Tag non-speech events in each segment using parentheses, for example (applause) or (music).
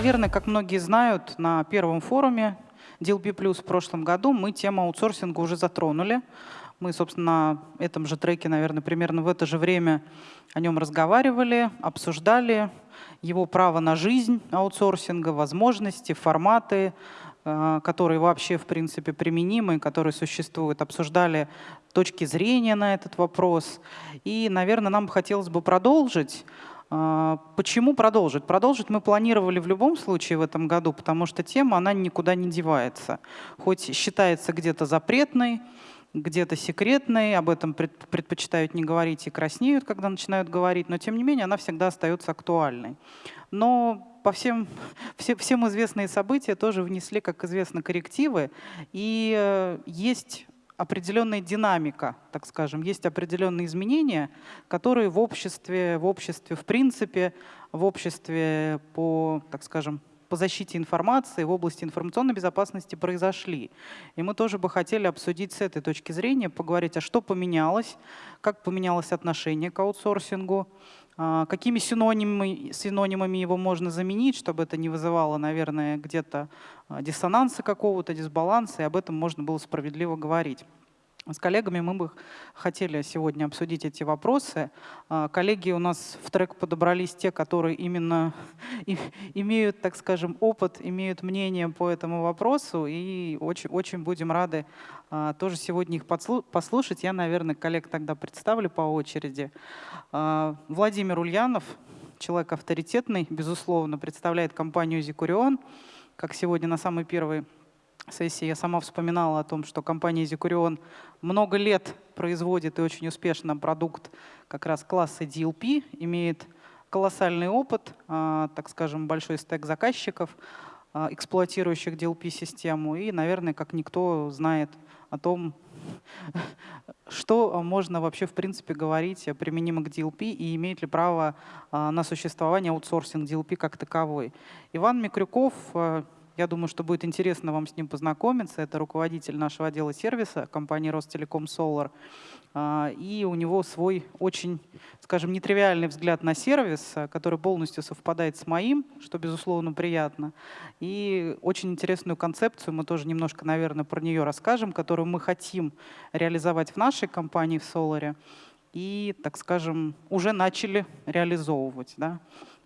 наверное, как многие знают, на первом форуме DLP Plus в прошлом году мы тему аутсорсинга уже затронули. Мы, собственно, на этом же треке, наверное, примерно в это же время о нем разговаривали, обсуждали его право на жизнь аутсорсинга, возможности, форматы, э, которые вообще, в принципе, применимы, которые существуют. Обсуждали точки зрения на этот вопрос. И, наверное, нам хотелось бы продолжить. Э, почему продолжить? Продолжить мы планировали в любом случае в этом году, потому что тема, она никуда не девается. Хоть считается где-то запретной, где-то секретной, об этом предпочитают не говорить и краснеют, когда начинают говорить, но тем не менее она всегда остается актуальной. Но по всем, (laughs) все, всем известные события тоже внесли, как известно, коррективы, и э, есть определенная динамика, так скажем, есть определенные изменения, которые в обществе, в обществе в принципе, в обществе по, так скажем, по защите информации в области информационной безопасности произошли. И мы тоже бы хотели обсудить с этой точки зрения, поговорить, а что поменялось, как поменялось отношение к аутсорсингу, а, какими синонимами, синонимами его можно заменить, чтобы это не вызывало, наверное, где-то а, диссонанса какого-то, дисбаланса, и об этом можно было справедливо говорить. С коллегами мы бы хотели сегодня обсудить эти вопросы. А, коллеги у нас в трек подобрались те, которые именно (laughs) имеют, так скажем, опыт, имеют мнение по этому вопросу, и очень, очень будем рады а, тоже сегодня их послушать. Я, наверное, коллег тогда представлю по очереди. А, Владимир Ульянов, человек авторитетный, безусловно, представляет компанию «Зикурион», как сегодня на самой первой сессии я сама вспоминала о том, что компания Zikurion много лет производит и очень успешно продукт как раз класса DLP, имеет колоссальный опыт, а, так скажем, большой стек заказчиков, а, эксплуатирующих DLP-систему, и, наверное, как никто знает о том, (laughs) что можно вообще в принципе говорить применимо к DLP и имеет ли право а, на существование аутсорсинг DLP как таковой. Иван Микрюков я думаю, что будет интересно вам с ним познакомиться. Это руководитель нашего отдела сервиса компании Ростелеком Solar. А, и у него свой очень, скажем, нетривиальный взгляд на сервис, который полностью совпадает с моим, что, безусловно, приятно. И очень интересную концепцию, мы тоже немножко, наверное, про нее расскажем, которую мы хотим реализовать в нашей компании в Solar. И, так скажем, уже начали реализовывать. Да?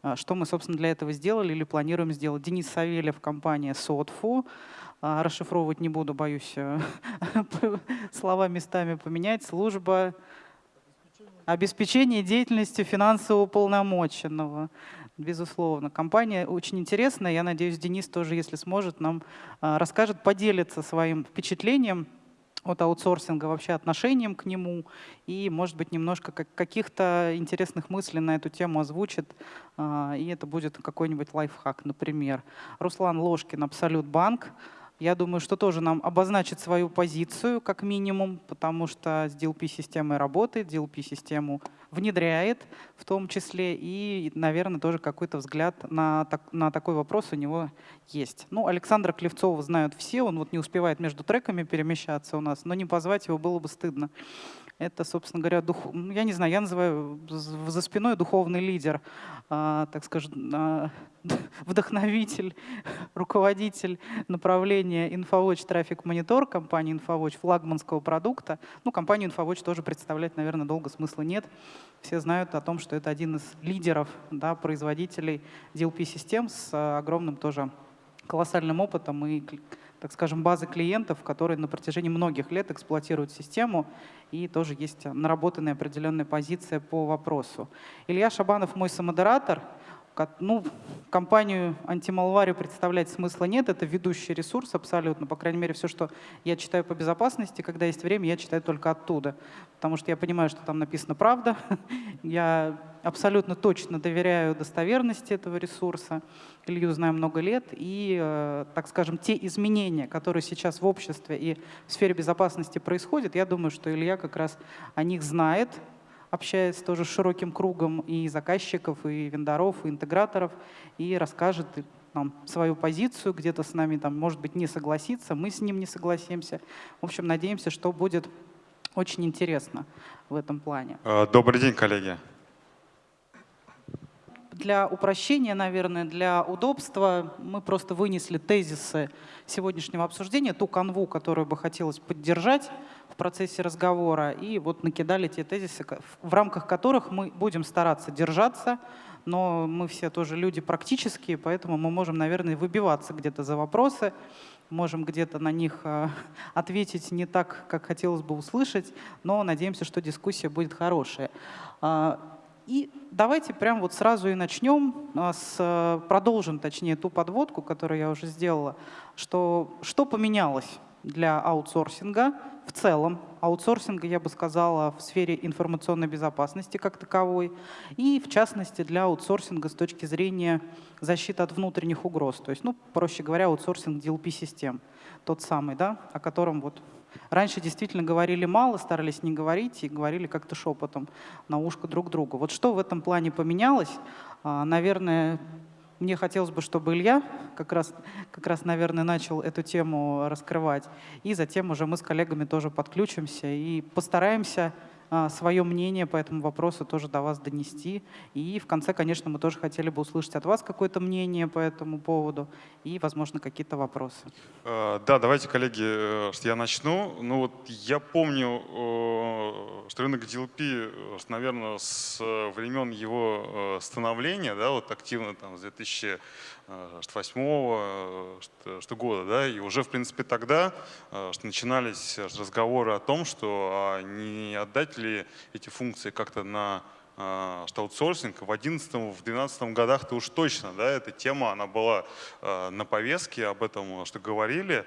А, что мы, собственно, для этого сделали или планируем сделать? Денис Савельев, компания Сотфу. А, расшифровывать не буду, боюсь э, (laughs) слова местами поменять. Служба обеспечения деятельности финансового полномоченного. Безусловно. Компания очень интересная. Я надеюсь, Денис тоже, если сможет, нам а, расскажет, поделится своим впечатлением от аутсорсинга вообще отношением к нему и, может быть, немножко каких-то интересных мыслей на эту тему озвучит, а, и это будет какой-нибудь лайфхак, например. Руслан Ложкин, Абсолют Банк. Я думаю, что тоже нам обозначит свою позицию, как минимум, потому что с DLP-системой работает, DLP-систему внедряет в том числе, и, наверное, тоже какой-то взгляд на, так, на такой вопрос у него есть. Ну, Александра Клевцова знают все, он вот не успевает между треками перемещаться у нас, но не позвать его было бы стыдно. Это, собственно говоря, дух, я не знаю, я называю за спиной духовный лидер, а, так скажем, а, (laughs) вдохновитель, руководитель направления InfoWatch Traffic Monitor, компании InfoWatch, флагманского продукта. Ну, компанию InfoWatch тоже представлять, наверное, долго смысла нет. Все знают о том, что это один из лидеров да, производителей DLP-систем с а, огромным тоже колоссальным опытом и так скажем, базы клиентов, которые на протяжении многих лет эксплуатируют систему, и тоже есть наработанная определенная позиция по вопросу. Илья Шабанов мой самодератор. Ну, компанию антималварию представлять смысла нет, это ведущий ресурс абсолютно, по крайней мере, все, что я читаю по безопасности, когда есть время, я читаю только оттуда, потому что я понимаю, что там написано правда, (laughs) я абсолютно точно доверяю достоверности этого ресурса, Илью знаю много лет, и, э, так скажем, те изменения, которые сейчас в обществе и в сфере безопасности происходят, я думаю, что Илья как раз о них знает, общаясь тоже с широким кругом и заказчиков, и вендоров, и интеграторов, и расскажет нам свою позицию, где-то с нами, там, может быть, не согласится, мы с ним не согласимся. В общем, надеемся, что будет очень интересно в этом плане. Добрый день, коллеги. для упрощения, наверное, для удобства мы просто вынесли тезисы сегодняшнего обсуждения, ту канву, которую бы хотелось поддержать в процессе разговора, и вот накидали те тезисы, в рамках которых мы будем стараться держаться, но мы все тоже люди практические, поэтому мы можем, наверное, выбиваться где-то за вопросы, можем где-то на них э, (laughs) ответить не так, как хотелось бы услышать, но надеемся, что дискуссия будет хорошая. А, и давайте прям вот сразу и начнем, а, с, продолжим точнее ту подводку, которую я уже сделала, что, что поменялось для аутсорсинга в целом, аутсорсинга, я бы сказала, в сфере информационной безопасности как таковой, и в частности для аутсорсинга с точки зрения защиты от внутренних угроз. То есть, ну, проще говоря, аутсорсинг DLP-систем, тот самый, да, о котором вот Раньше действительно говорили мало, старались не говорить и говорили как-то шепотом на ушко друг другу. Вот что в этом плане поменялось? А, наверное, мне хотелось бы, чтобы Илья как раз, как раз, наверное, начал эту тему раскрывать. И затем уже мы с коллегами тоже подключимся и постараемся свое мнение по этому вопросу тоже до вас донести. И в конце, конечно, мы тоже хотели бы услышать от вас какое-то мнение по этому поводу и, возможно, какие-то вопросы. Э, да, давайте, коллеги, э, что я начну. Ну вот я помню, э, что рынок DLP, наверное, с времен его становления, да, вот активно там с 2000 2008 что, что года, да, и уже, в принципе, тогда что начинались разговоры о том, что а не отдать ли эти функции как-то на что аутсорсинг в 2011 в 12 годах-то уж точно, да, эта тема, она была на повестке, об этом что говорили,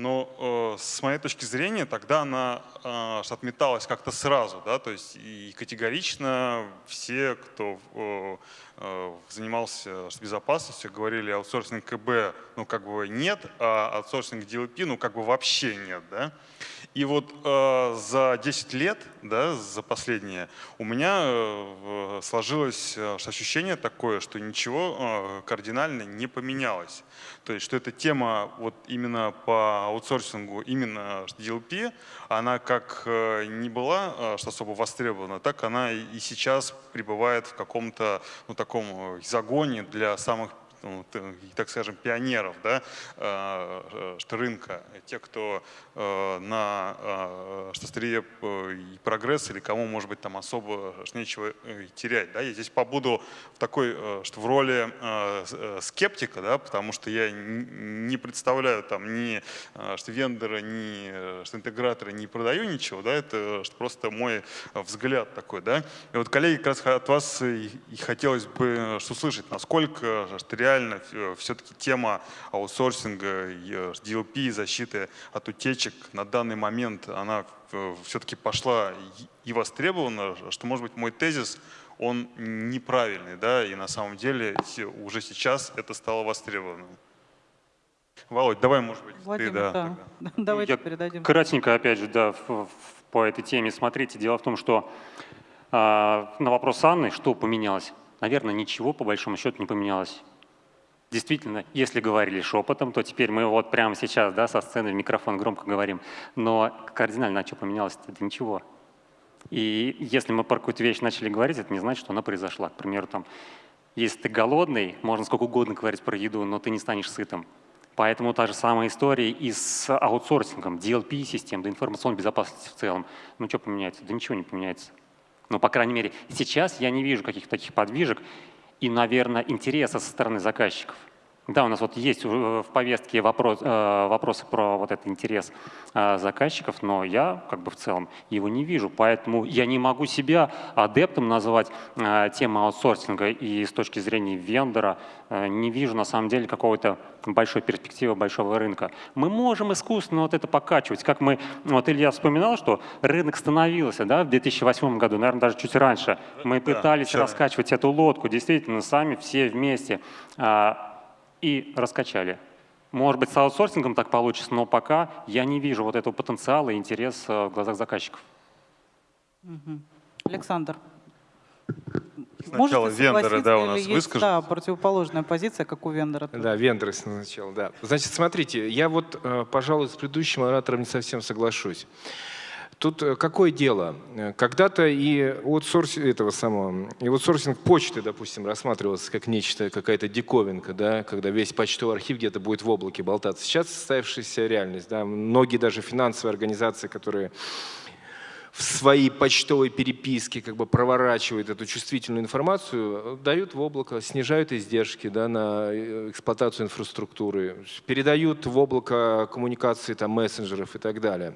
но э, с моей точки зрения тогда она э, отметалась как-то сразу, да, то есть и категорично все, кто э, э, занимался безопасностью, говорили аутсорсинг КБ, ну как бы нет, а аутсорсинг DLP, ну как бы вообще нет, да. И вот э, за 10 лет, да, за последние, у меня э, сложилось э, ощущение такое, что ничего э, кардинально не поменялось. То есть, что эта тема вот именно по аутсорсингу, именно DLP, она как э, не была э, что особо востребована, так она и сейчас пребывает в каком-то ну, таком э, загоне для самых ну, так скажем, пионеров да, э, что рынка, те, кто э, на что острие и прогресс, или кому, может быть, там особо нечего терять. Да. Я здесь побуду в такой, что в роли скептика, да, потому что я не представляю там ни что вендора, ни что интегратора не продаю ничего, да, это просто мой взгляд такой. Да. И вот, коллеги, как раз от вас и хотелось бы услышать, насколько что реально э, все-таки тема аутсорсинга, DLP, э, защиты от утечек на данный момент, она э, все-таки пошла и востребована, что, может быть, мой тезис, он неправильный, да, и на самом деле уже сейчас это стало востребованным. Володь, давай, может быть, Владимир, ты, да. да. (laughs) Давайте Я передадим. Кратенько, опять же, да, по этой теме. Смотрите, дело в том, что э, на вопрос Анны, что поменялось, наверное, ничего по большому счету не поменялось. Действительно, если говорили шепотом, то теперь мы вот прямо сейчас да, со сцены в микрофон громко говорим. Но кардинально, а что поменялось? Это ничего. И если мы про какую-то вещь начали говорить, это не значит, что она произошла. К примеру, там, если ты голодный, можно сколько угодно говорить про еду, но ты не станешь сытым. Поэтому та же самая история и с аутсорсингом, DLP-систем, да информационной безопасности в целом. Ну что поменяется? Да ничего не поменяется. Но, по крайней мере, сейчас я не вижу каких-то таких подвижек, и, наверное, интереса со стороны заказчиков. Да, у нас вот есть в повестке вопрос, э, вопросы про вот этот интерес э, заказчиков, но я как бы в целом его не вижу, поэтому я не могу себя адептом назвать э, темы аутсорсинга и с точки зрения вендора не вижу на самом деле какого-то большой перспективы большого рынка. Мы можем искусственно вот это покачивать, как мы, вот Илья вспоминал, что рынок становился да, в 2008 году, наверное, даже чуть раньше. Мы пытались да, раскачивать эту лодку, действительно, сами все вместе а, и раскачали. Может быть, с аутсорсингом так получится, но пока я не вижу вот этого потенциала и интереса в глазах заказчиков. Александр. Сначала Можете вендоры, да, у нас выскажут. Да, противоположная позиция, как у вендора. Да, вендоры сначала, да. Значит, смотрите, я вот, э, пожалуй, с предыдущим оратором не совсем соглашусь. Тут э, какое дело? Э, когда-то и аутсорсинг этого самого, и аутсорсинг почты, допустим, рассматривался как нечто, какая-то диковинка, да, когда весь почтовый архив где-то будет в облаке болтаться. Сейчас состоявшаяся реальность. Да, многие даже финансовые организации, которые в своей почтовой переписке как бы проворачивают эту чувствительную информацию, дают в облако, снижают издержки да, на э, эксплуатацию инфраструктуры, передают в облако коммуникации там, мессенджеров и так далее.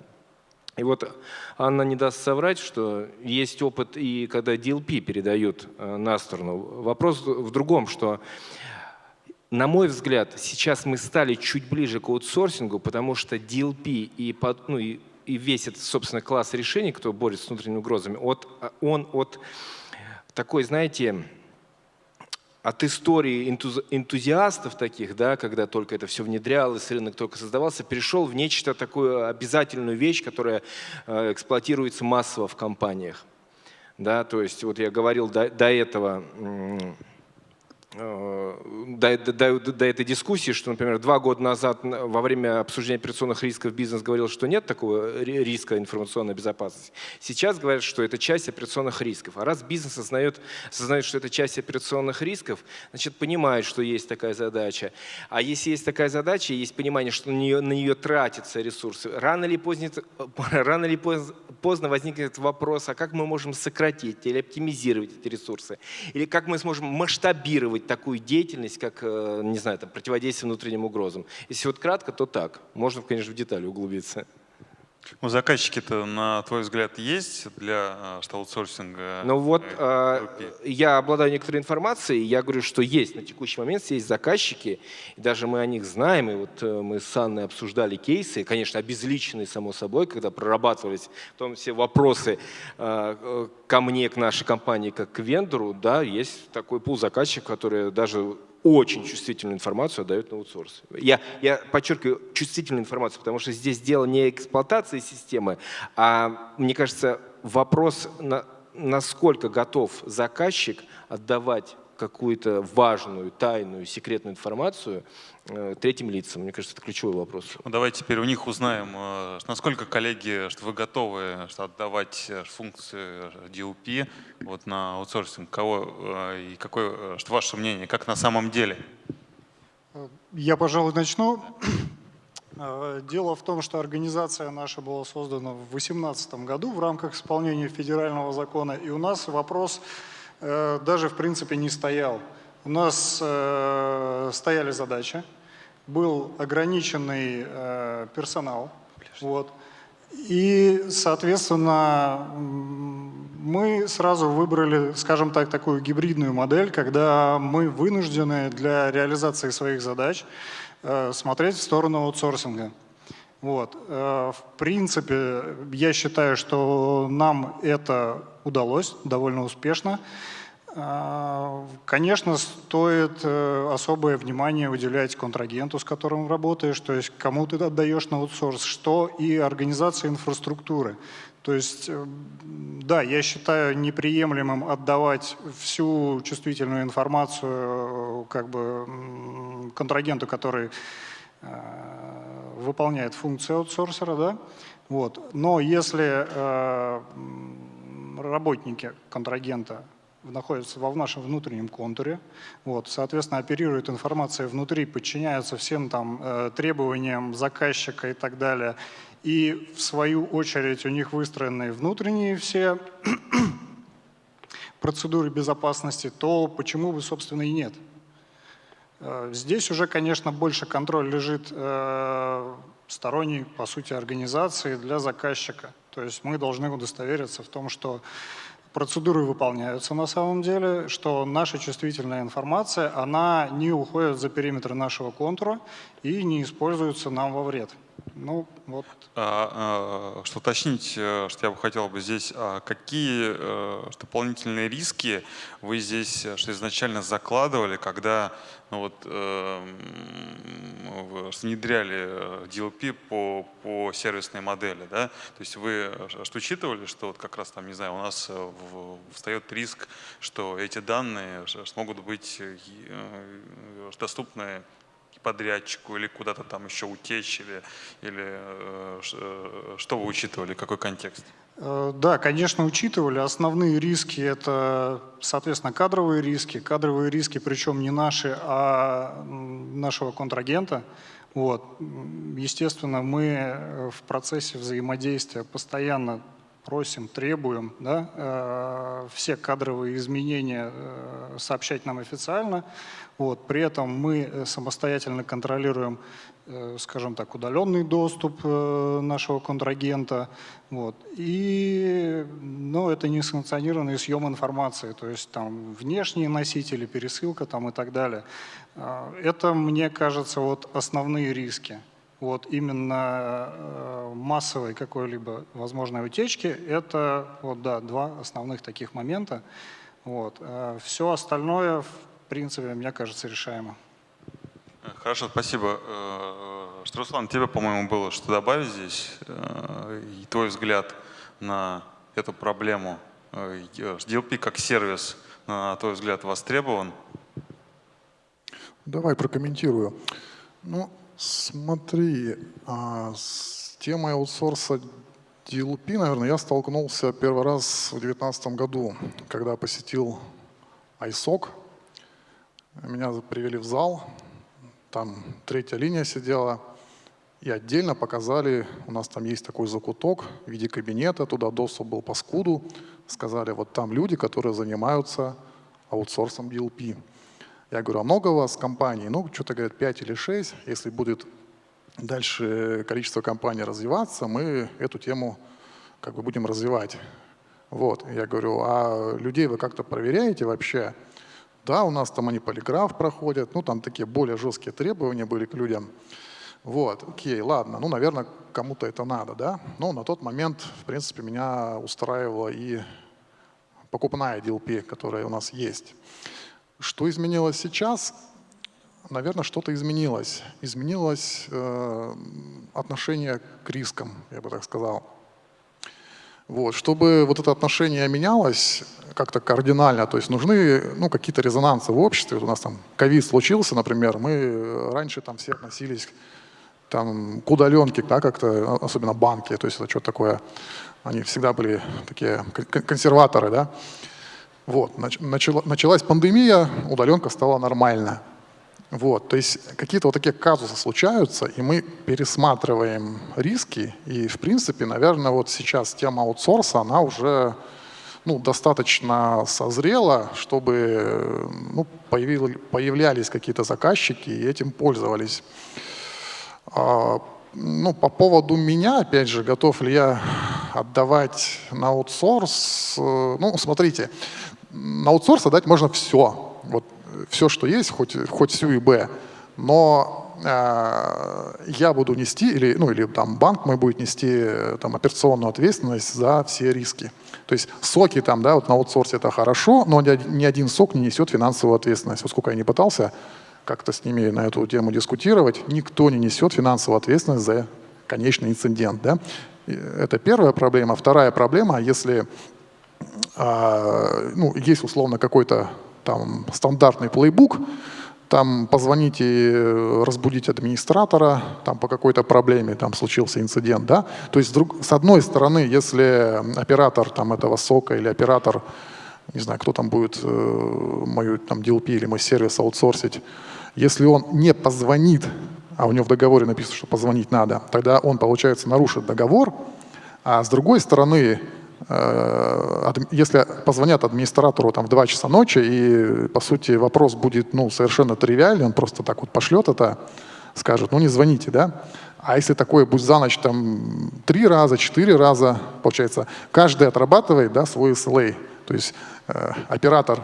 И вот Анна не даст соврать, что есть опыт и когда DLP передают э, на сторону. Вопрос в другом, что на мой взгляд, сейчас мы стали чуть ближе к аутсорсингу, потому что DLP и, ну, и, и весь этот, собственно, класс решений, кто борется с внутренними угрозами, от, он от такой, знаете, от истории энтузиастов таких, да, когда только это все внедрялось, рынок только создавался, перешел в нечто такую обязательную вещь, которая э, эксплуатируется массово в компаниях. Да, то есть вот я говорил до, до этого до, до, до этой дискуссии, что, например, два года назад во время обсуждения операционных рисков бизнес говорил, что нет такого риска информационной безопасности. Сейчас говорят, что это часть операционных рисков. А раз бизнес осознает, осознает, что это часть операционных рисков, значит, понимает, что есть такая задача. А если есть такая задача, есть понимание, что на нее, на нее тратятся ресурсы, рано или поздно, (laughs) рано или поздно возникнет вопрос, а как мы можем сократить или оптимизировать эти ресурсы? Или как мы сможем масштабировать такую деятельность, как, э, не знаю, там, противодействие внутренним угрозам. Если вот кратко, то так. Можно, конечно, в детали углубиться. Ну, заказчики-то, на твой взгляд, есть для что аутсорсинга? Ну вот, э, я обладаю некоторой информацией, я говорю, что есть на текущий момент, есть заказчики, и даже мы о них знаем, и вот э, мы с Анной обсуждали кейсы, конечно, обезличенные, само собой, когда прорабатывались в том все вопросы э, э, ко мне, к нашей компании, как к вендору, да, есть такой пул заказчиков, которые даже очень чувствительную информацию отдают на аутсорс. Я, я подчеркиваю чувствительную информацию, потому что здесь дело не эксплуатации системы, а, мне кажется, вопрос, на, насколько готов заказчик отдавать какую-то важную, тайную, секретную информацию третьим лицам. Мне кажется, это ключевой вопрос. Ну, давайте теперь у них узнаем, э, насколько, коллеги, что вы готовы что отдавать э, функции DLP вот, на аутсорсинг. Кого и какое, что ваше мнение, как на самом деле? Я, пожалуй, начну. (clears throat) Дело в том, что организация наша была создана в 2018 году в рамках исполнения федерального закона, и у нас вопрос Э, даже в принципе не стоял. У нас э, стояли задачи, был ограниченный э, персонал. Вот. И, соответственно, мы сразу выбрали, скажем так, такую гибридную модель, когда мы вынуждены для реализации своих задач смотреть в сторону аутсорсинга. Вот. В принципе, я считаю, что нам это удалось довольно успешно. А, конечно, стоит э, особое внимание уделять контрагенту, с которым работаешь, то есть кому ты отдаешь на аутсорс, что и организация инфраструктуры. То есть, э, да, я считаю неприемлемым отдавать всю чувствительную информацию э, как бы контрагенту, который выполняет функции аутсорсера, да, вот. Но если работники контрагента находятся в нашем внутреннем контуре, вот, соответственно, оперируют информацией внутри, подчиняются всем там э, требованиям заказчика и так далее, и в свою очередь у них выстроены внутренние все (clears throat) процедуры безопасности, то почему бы, собственно, и нет. Э, здесь уже, конечно, больше контроль лежит э, сторонней, по сути, организации для заказчика. То есть мы должны удостовериться в том, что процедуры выполняются на самом деле, что наша чувствительная информация, она не уходит за периметр нашего контура и не используется нам во вред. Ну, вот. А, а, что уточнить, э, что я бы хотел бы здесь, а какие а, дополнительные риски вы здесь что изначально закладывали, когда ну, вот, э, внедряли DLP по, по сервисной модели, да? То есть вы что учитывали, что вот как раз там, не знаю, у нас встает риск, что эти данные смогут быть доступны подрядчику или куда-то там еще утечь, или, или э, э, что вы учитывали, какой контекст? Э, Да, конечно, учитывали. Основные риски – это, соответственно, кадровые риски. Кадровые риски, причем не наши, а нашего контрагента. Вот. Естественно, мы э, в процессе взаимодействия постоянно просим, требуем да, э, все кадровые изменения э, сообщать нам официально. Вот. При этом мы э, самостоятельно контролируем, скажем так, удаленный доступ нашего контрагента. Вот. И ну, это несанкционированный съем информации, то есть там внешние носители, пересылка там, и так далее. Это, мне кажется, вот основные риски. Вот именно э, массовой какой-либо возможной утечки – это вот, да, два основных таких момента. Вот. Все остальное, в принципе, мне кажется, решаемо. Э, Хорошо, спасибо. Э, Что, Руслан, тебе, по-моему, было что добавить здесь? Э, И твой взгляд на эту проблему. Э, DLP как сервис, на твой взгляд, востребован? Давай прокомментирую. Ну, смотри, а, с темой аутсорса DLP, наверное, я столкнулся первый раз в 2019 году, когда посетил ISOC. Меня привели в зал, там третья линия сидела, и отдельно показали, у нас там есть такой закуток в виде кабинета, туда доступ был по скуду. Сказали, вот там люди, которые занимаются аутсорсом DLP. Я говорю, а много у вас компаний? Ну, что-то говорят 5 или 6. Если будет дальше количество компаний развиваться, мы эту тему как бы будем развивать. Вот, я говорю, а людей вы как-то проверяете вообще? Да, у нас там они полиграф проходят, ну там такие более жесткие требования были к людям. Вот, окей, ладно, ну, наверное, кому-то это надо, да? Но на тот момент, в принципе, меня устраивала и покупная DLP, которая у нас есть. Что изменилось сейчас? Наверное, что-то изменилось. Изменилось э, отношение к рискам, я бы так сказал. Вот. Чтобы вот это отношение менялось как-то кардинально, то есть нужны ну, какие-то резонансы в обществе. Вот у нас там ковид случился, например, мы раньше там все относились там, к удаленке, да, как-то, особенно банки, то есть это что-то такое, они всегда были такие кон- консерваторы, да. Вот, нач- начала- началась пандемия, удаленка стала нормально. Вот, то есть какие-то вот такие казусы случаются, и мы пересматриваем риски, и в принципе, наверное, вот сейчас тема аутсорса, она уже ну, достаточно созрела, чтобы ну, появлялись какие-то заказчики и этим пользовались. А, Ну, по поводу меня, опять же, готов ли я отдавать на аутсорс? Э, Ну, смотрите, на аутсорс отдать можно все. Вот все, что есть, хоть, хоть всю ИБ. Но э, я буду нести, или, ну, или там банк мой будет нести э, там, операционную ответственность за все риски. То есть соки там, да, вот на аутсорсе это хорошо, но ни один- сок не несет финансовую ответственность. Вот сколько я не пытался как-то с ними на эту тему дискутировать, никто не несет финансовую ответственность за конечный инцидент. Да? Это первая проблема. Вторая проблема, если ну, есть условно какой-то там стандартный плейбук, там позвоните, э, разбудить администратора, там по какой-то проблеме там случился инцидент, да. То есть друг- с одной стороны, если оператор там этого сока или оператор, не знаю, кто там будет э, мою там DLP или мой сервис аутсорсить, если он не позвонит, а у него в договоре написано, что позвонить надо, тогда он, получается, нарушит договор, а с другой стороны, если позвонят администратору там, в 2 часа ночи, и, по сути, вопрос будет ну, совершенно тривиальный, он просто так вот пошлет это, скажет, ну не звоните, да? А если такое будет за ночь там три раза, четыре раза, получается, каждый отрабатывает да, свой SLA. То есть э, оператор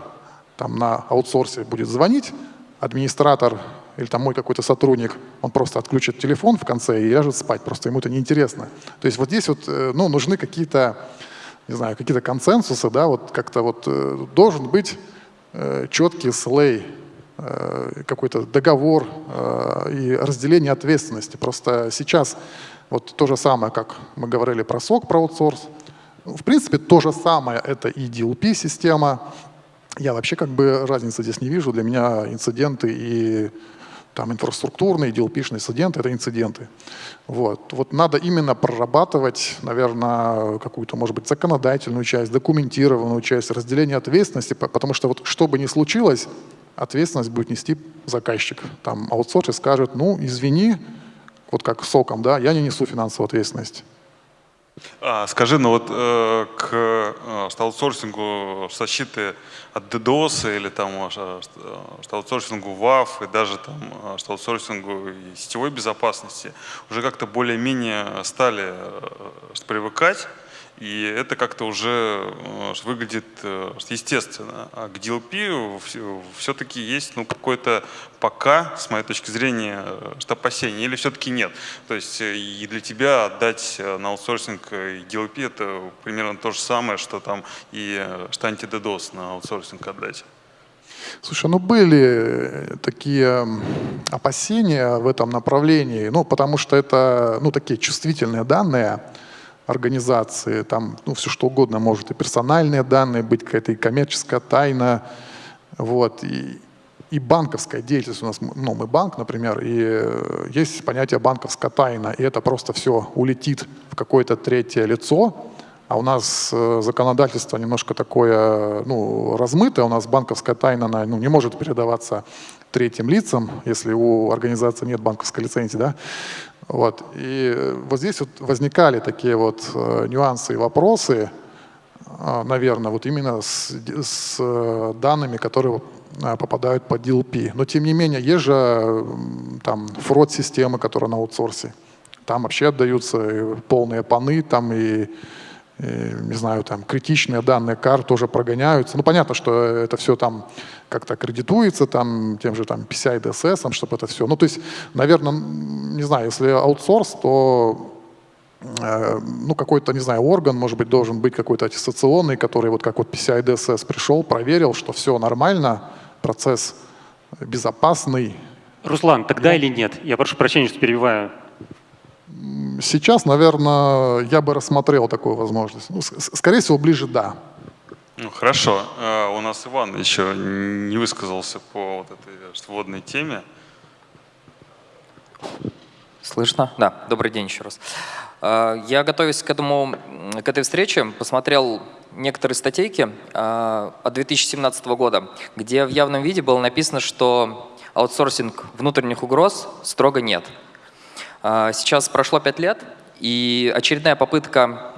там на аутсорсе будет звонить, администратор или там мой какой-то сотрудник, он просто отключит телефон в конце и ляжет спать, просто ему это неинтересно. То есть вот здесь вот, э, ну, нужны какие-то, не знаю, какие-то консенсусы, да, вот как-то вот э, должен быть э, четкий слей, э, какой-то договор и разделение ответственности. Просто сейчас вот то же самое, как мы говорили про сок, про аутсорс, в принципе, то же самое это и DLP-система. Я вообще как бы разницы здесь не вижу. Для меня инциденты и там инфраструктурные, DLP-шные инциденты — это инциденты. Вот. вот надо именно прорабатывать, наверное, какую-то, может быть, законодательную часть, документированную часть, разделение ответственности, потому что вот что бы ни случилось, ответственность будет нести заказчик. Там аутсорсер скажет, ну, извини, вот как соком, да, я не несу финансовую ответственность. А, скажи, ну вот э, к э, аутсорсингу защиты от DDoS или там э, аутсорсингу WAF и даже там э, аутсорсингу и сетевой безопасности уже как-то более-менее стали э, привыкать. И это как-то уже э, выглядит э, естественно. А к DLP все-таки есть ну, какой-то пока, с моей точки зрения, э, что опасение, или все-таки нет. То есть и для тебя отдать на аутсорсинг DLP это примерно то же самое, что там и что антидедос на аутсорсинг отдать. Слушай, ну были такие опасения в этом направлении, ну потому что это ну, такие чувствительные данные, организации, там ну, все что угодно может, и персональные данные быть, какая-то и коммерческая тайна, вот, и, и банковская деятельность у нас, ну, мы банк, например, и э, есть понятие банковская тайна, и это просто все улетит в какое-то третье лицо, а у нас э, законодательство немножко такое ну, размытое, у нас банковская тайна она, ну, не может передаваться третьим лицам, если у организации нет банковской лицензии, да, вот. И вот здесь вот возникали такие вот э, нюансы и вопросы, э, наверное, вот именно с, с э, данными, которые попадают под DLP. Но тем не менее, есть же там фрод-системы, которые на аутсорсе. Там вообще отдаются полные паны, там и не знаю, там критичные данные карт тоже прогоняются. Ну, понятно, что это все там как-то аккредитуется, там, тем же там PCI DSS, чтобы это все. Ну, то есть, наверное, не знаю, если аутсорс, то э, ну, какой-то, не знаю, орган, может быть, должен быть какой-то аттестационный, который вот как вот PCI DSS пришел, проверил, что все нормально, процесс безопасный. Руслан, тогда ну, или нет? Я прошу прощения, что перебиваю. Сейчас, наверное, я бы рассмотрел такую возможность. Ну, скорее всего, ближе «да». Ну, хорошо. А, у нас Иван еще не высказался по вот этой вводной теме. Слышно? Да. Добрый день еще раз. А, я, готовясь к, этому, к этой встрече, посмотрел некоторые статейки а, от 2017 года, где в явном виде было написано, что аутсорсинг внутренних угроз строго нет. А, сейчас прошло пять лет, и очередная попытка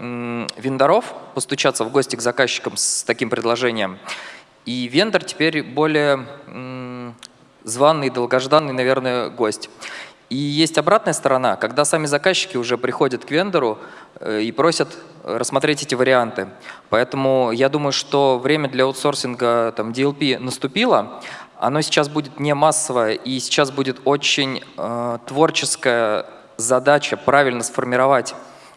вендоров постучаться в гости к заказчикам с таким предложением. И вендор теперь более званый, долгожданный, наверное, гость. И есть обратная сторона, когда сами заказчики уже приходят к вендору э, и просят рассмотреть эти варианты. Поэтому я думаю, что время для аутсорсинга там, DLP наступило, оно сейчас будет не массовое, и сейчас будет очень э, творческая задача правильно сформировать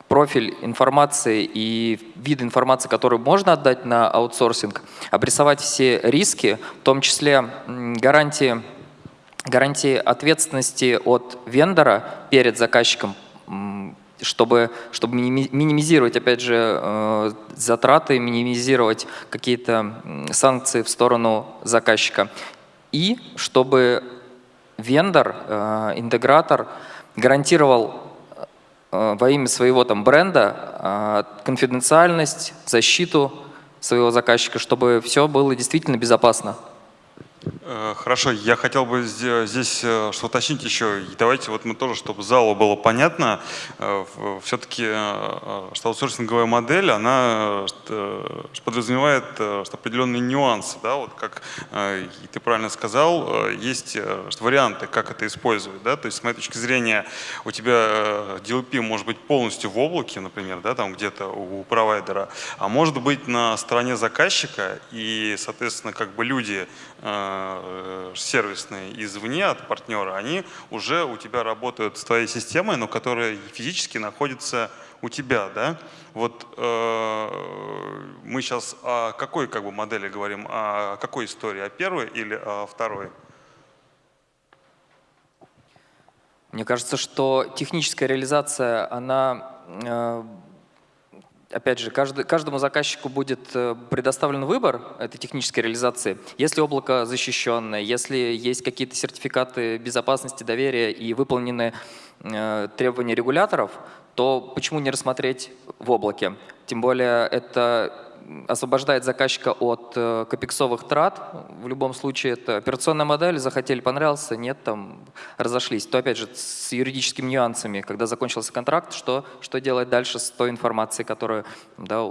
профиль информации и вид информации, которую можно отдать на аутсорсинг, обрисовать все риски, в том числе гарантии, гарантии ответственности от вендора перед заказчиком, чтобы, чтобы минимизировать, опять же, э, затраты, минимизировать какие-то санкции в сторону заказчика и чтобы вендор, э, интегратор гарантировал э, во имя своего там бренда э, конфиденциальность, защиту своего заказчика, чтобы все было действительно безопасно. Э, хорошо, я хотел бы здесь э, что уточнить еще. давайте вот мы тоже, чтобы залу было понятно, э, все-таки что аутсорсинговая модель, она подразумевает определенные нюансы. Да? Вот как ты правильно сказал, есть варианты, как это использовать. Да? То есть с моей точки зрения у тебя DLP может быть полностью в облаке, например, да, там где-то у провайдера, а может быть на стороне заказчика, и, соответственно, как бы люди сервисные извне от партнера, они уже у тебя работают с твоей системой, но которая физически находится у тебя, да? Вот э, мы сейчас о какой как бы модели говорим, о какой истории, о первой или о второй? Мне кажется, что техническая реализация, она э, опять же, каждый, каждому заказчику будет э, предоставлен выбор этой технической реализации. Если облако защищенное, если есть какие-то сертификаты безопасности, доверия и выполнены э, требования регуляторов, то почему не рассмотреть в облаке? Тем более это освобождает заказчика от э, капексовых трат. В любом случае это операционная модель, захотели, понравился, нет, там разошлись. То опять же с юридическими нюансами, когда закончился контракт, что, что делать дальше с той информацией, которую да,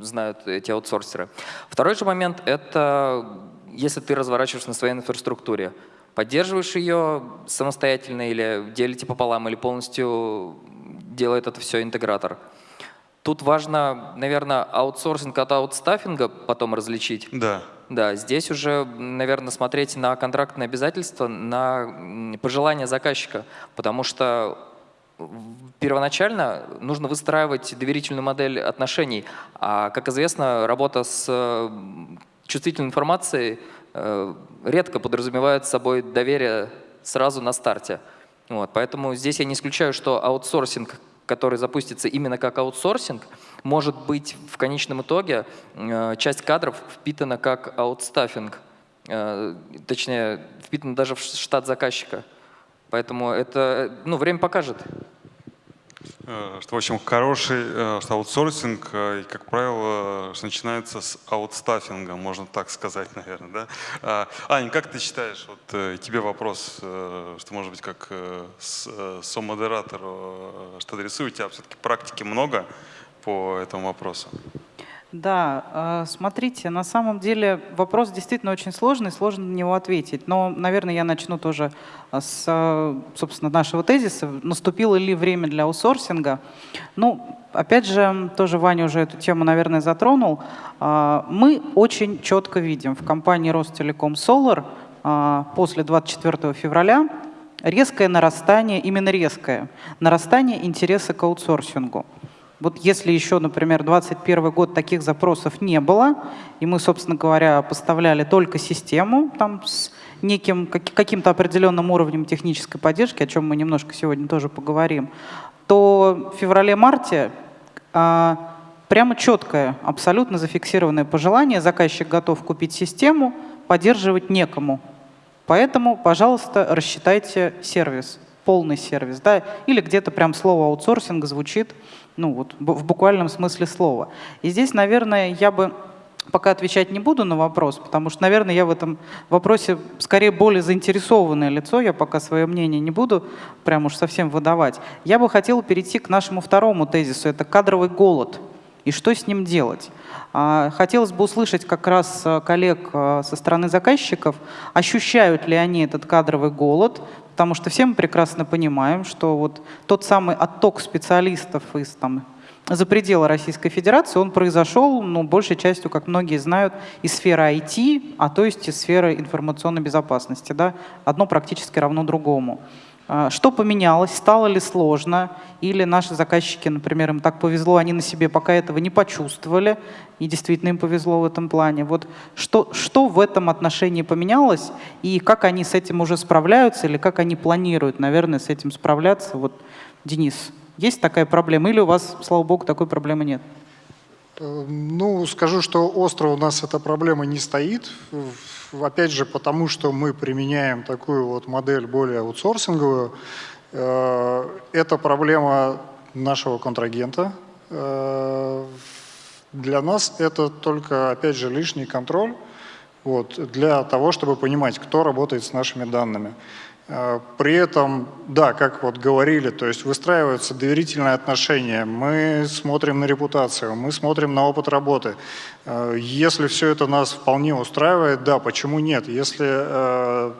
знают эти аутсорсеры. Второй же момент – это если ты разворачиваешь на своей инфраструктуре. Поддерживаешь ее самостоятельно или делите пополам, или полностью делает это все интегратор. Тут важно, наверное, аутсорсинг от аутстаффинга потом различить. Да. Да, здесь уже, наверное, смотреть на контрактные обязательства, на пожелания заказчика, потому что первоначально нужно выстраивать доверительную модель отношений. А, как известно, работа с чувствительной информацией э, редко подразумевает собой доверие сразу на старте. Вот, поэтому здесь я не исключаю, что аутсорсинг который запустится именно как аутсорсинг, может быть в конечном итоге э, часть кадров впитана как аутстаффинг, э, точнее, впитана даже в штат заказчика. Поэтому это ну, время покажет. Э, что, в общем, хороший э, что аутсорсинг, э, как правило, что начинается с аутстаффинга, можно так сказать, (laughs) наверное. Да? А, Аня, как ты считаешь, вот тебе вопрос, что, может быть, как со-модератору, что адресую, тебя все-таки практики много по этому вопросу? Да, э, смотрите, на самом деле вопрос действительно очень сложный, сложно на него ответить. Но, наверное, я начну тоже э, с, э, собственно, нашего тезиса. Наступило ли время для аутсорсинга? Ну, опять же, тоже Ваня уже эту тему, наверное, затронул. Мы очень четко видим в компании Ростелеком Solar после 24 февраля резкое нарастание, именно резкое, нарастание интереса к аутсорсингу. Вот если еще, например, 2021 год таких запросов не было, и мы, собственно говоря, поставляли только систему там, с неким, каким-то определенным уровнем технической поддержки, о чем мы немножко сегодня тоже поговорим, то в феврале-марте а, прямо четкое, абсолютно зафиксированное пожелание, заказчик готов купить систему, поддерживать некому. Поэтому, пожалуйста, рассчитайте сервис, полный сервис, да, или где-то прям слово аутсорсинг звучит ну вот в буквальном смысле слова. И здесь, наверное, я бы пока отвечать не буду на вопрос, потому что, наверное, я в этом вопросе скорее более заинтересованное лицо, я пока свое мнение не буду прям уж совсем выдавать. Я бы хотела перейти к нашему второму тезису, это кадровый голод. И что с ним делать? А, хотелось бы услышать как раз э, коллег э, со стороны заказчиков, ощущают ли они этот кадровый голод, Потому что все мы прекрасно понимаем, что вот тот самый отток специалистов из там, за пределы Российской Федерации, он произошел, ну, большей частью, как многие знают, из сферы IT, а то есть из сферы информационной безопасности. Да? Одно практически равно другому. А, что поменялось? Стало ли сложно? Или наши заказчики, например, им так повезло, они на себе пока этого не почувствовали, и действительно им повезло в этом плане. Вот что, что в этом отношении поменялось, и как они с этим уже справляются, или как они планируют, наверное, с этим справляться? Вот, Денис, есть такая проблема, или у вас, слава богу, такой проблемы нет? Э, ну, скажу, что остро у нас эта проблема не стоит опять же, потому что мы применяем такую вот модель более аутсорсинговую, э, это проблема нашего контрагента. Э, для нас это только, опять же, лишний контроль вот, для того, чтобы понимать, кто работает с нашими данными. Э, при этом, да, как вот говорили, то есть выстраиваются доверительные отношения, мы смотрим на репутацию, мы смотрим на опыт работы. Э, если все это нас вполне устраивает, да, почему нет? Если э,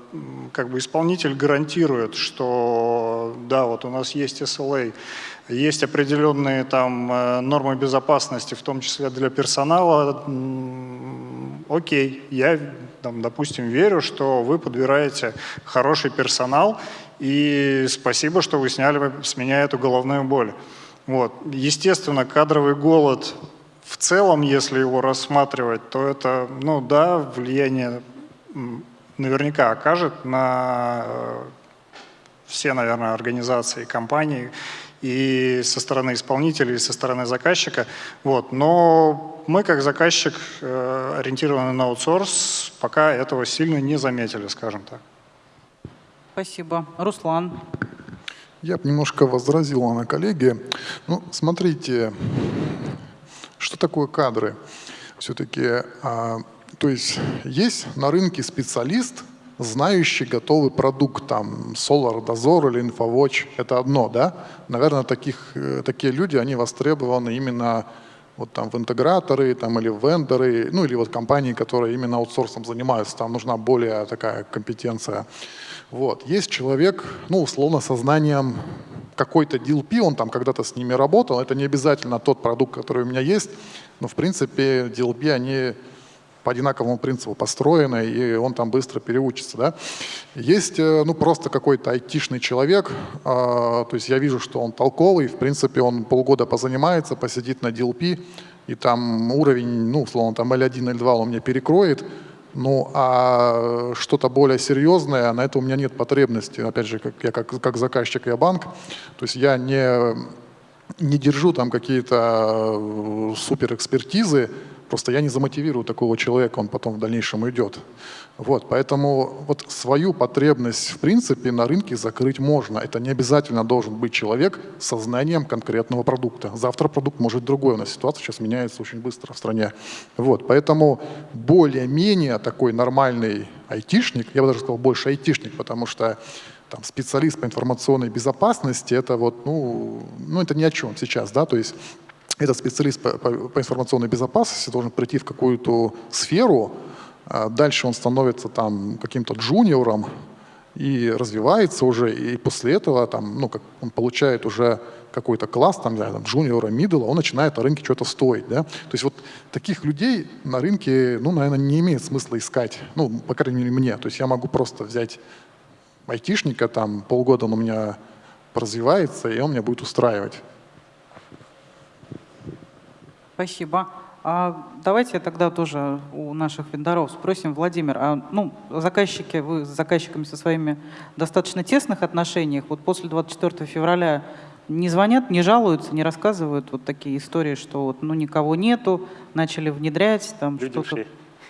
как бы исполнитель гарантирует, что да, вот у нас есть SLA, есть определенные там нормы безопасности, в том числе для персонала, окей, я там, допустим, верю, что вы подбираете хороший персонал, и спасибо, что вы сняли с меня эту головную боль. Вот. Естественно, кадровый голод в целом, если его рассматривать, то это, ну да, влияние наверняка окажет на э, все, наверное, организации, компании. И со стороны исполнителя, и со стороны заказчика. Вот. Но мы, как заказчик, э, ориентированный на аутсорс, пока этого сильно не заметили, скажем так. Спасибо. Руслан. Я бы немножко возразил на коллеги. Ну, смотрите, что такое кадры? Все-таки, а, то есть есть на рынке специалист, знающий готовый продукт, там, Solar Dozor или InfoWatch, это одно, да? Наверное, таких, э, такие люди, они востребованы именно вот там в интеграторы там, или в вендоры, ну или вот компании, которые именно аутсорсом занимаются, там нужна более такая компетенция. Вот. Есть человек, ну условно, со знанием какой-то DLP, он там когда-то с ними работал, это не обязательно тот продукт, который у меня есть, но в принципе DLP, они по одинаковому принципу построены, и он там быстро переучится. Да? Есть э, ну, просто какой-то айтишный человек, э, то есть я вижу, что он толковый, в принципе он полгода позанимается, посидит на DLP, и там уровень, ну, условно, там L1, L2 он мне перекроет, ну, а что-то более серьезное, на это у меня нет потребности. Опять же, как, я как, как заказчик, я банк, то есть я не, не держу там какие-то э, суперэкспертизы, Просто я не замотивирую такого человека, он потом в дальнейшем уйдет. Вот, поэтому вот свою потребность в принципе на рынке закрыть можно. Это не обязательно должен быть человек с знанием конкретного продукта. Завтра продукт может другой. У нас ситуация сейчас меняется очень быстро в стране. Вот, поэтому более-менее такой нормальный айтишник, я бы даже сказал больше айтишник, потому что там, специалист по информационной безопасности, это вот, ну, ну, это ни о чем сейчас, да, то есть этот специалист по, по, по информационной безопасности должен прийти в какую-то сферу, а дальше он становится там каким-то джуниором и развивается уже, и после этого там, ну, как он получает уже какой-то класс, там, там джуниора, мидла, он начинает на рынке что-то стоить. Да? То есть вот таких людей на рынке, ну, наверное, не имеет смысла искать, ну, по крайней мере, мне. То есть я могу просто взять айтишника, там, полгода он у меня развивается, и он меня будет устраивать. Спасибо. А давайте тогда тоже у наших вендоров спросим, Владимир, а, ну, заказчики, вы с заказчиками со своими достаточно тесных отношениях, вот после 24 февраля не звонят, не жалуются, не рассказывают вот такие истории, что вот, ну, никого нету, начали внедрять, там что-то...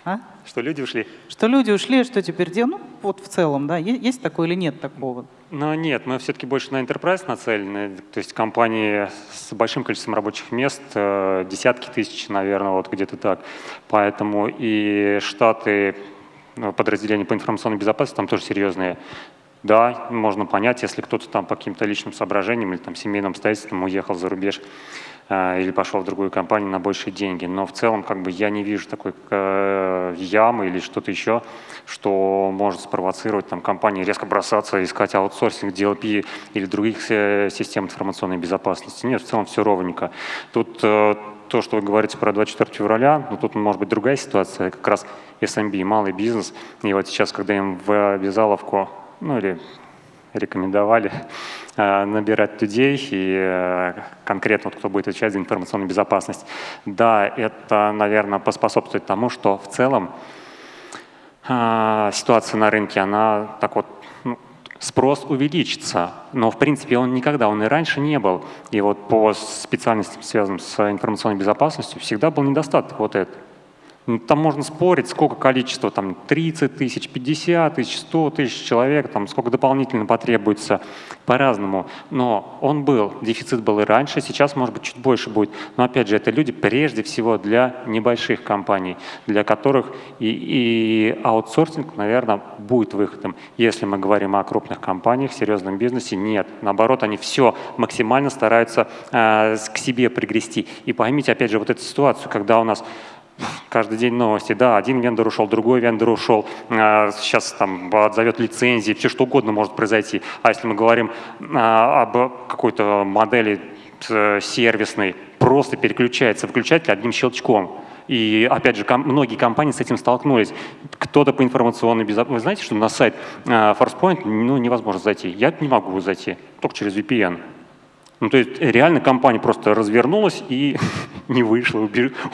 А? Что люди ушли? Что люди ушли, что теперь делать? Ну, вот в целом, да, есть такое или нет такого? Но нет, мы все-таки больше на enterprise нацелены, то есть компании с большим количеством рабочих мест, э, десятки тысяч, наверное, вот где-то так. Поэтому и штаты ну, подразделения по информационной безопасности там тоже серьезные. Да, можно понять, если кто-то там по каким-то личным соображениям или там семейным обстоятельствам уехал за рубеж, Э, или пошел в другую компанию на большие деньги. Но в целом как бы я не вижу такой э, ямы или что-то еще, что может спровоцировать там, компании резко бросаться, искать аутсорсинг, DLP или других э, систем информационной безопасности. Нет, в целом все ровненько. Тут то, что вы говорите про 24 февраля, ну, тут может быть другая ситуация, как раз SMB, малый бизнес. И вот сейчас, когда им в обязаловку, ну или рекомендовали э, набирать людей и э, конкретно кто будет отвечать за информационную безопасность. Да, это, наверное, поспособствует тому, что в целом э, ситуация на рынке, она так вот ну, спрос увеличится, но в принципе он никогда, он и раньше не был. И вот по специальностям, связанным с информационной безопасностью, всегда был недостаток вот этот. Ну, там можно спорить, сколько количество, там 30 тысяч, 50 тысяч, 100 тысяч человек, там сколько дополнительно потребуется, по-разному. Но он был, дефицит был и раньше, сейчас, может быть, чуть больше будет. Но опять же, это люди прежде всего для небольших компаний, для которых и, и аутсорсинг, наверное, будет выходом. Если мы говорим о крупных компаниях, серьезном бизнесе, нет. Наоборот, они все максимально стараются э, к себе пригрести. И поймите, опять же, вот эту ситуацию, когда у нас каждый день новости, да, один вендор ушел, другой вендор ушел, а, сейчас там отзовет лицензии, все что угодно может произойти. А если мы говорим а, об какой-то модели э, сервисной, просто переключается выключатель одним щелчком. И опять же, многие компании с этим столкнулись. Кто-то по информационной безопасности. Вы знаете, что на сайт э, ForcePoint ну, невозможно зайти. Я не могу зайти, только через VPN. Ну, то есть реально компания просто развернулась и (laughs) не вышла,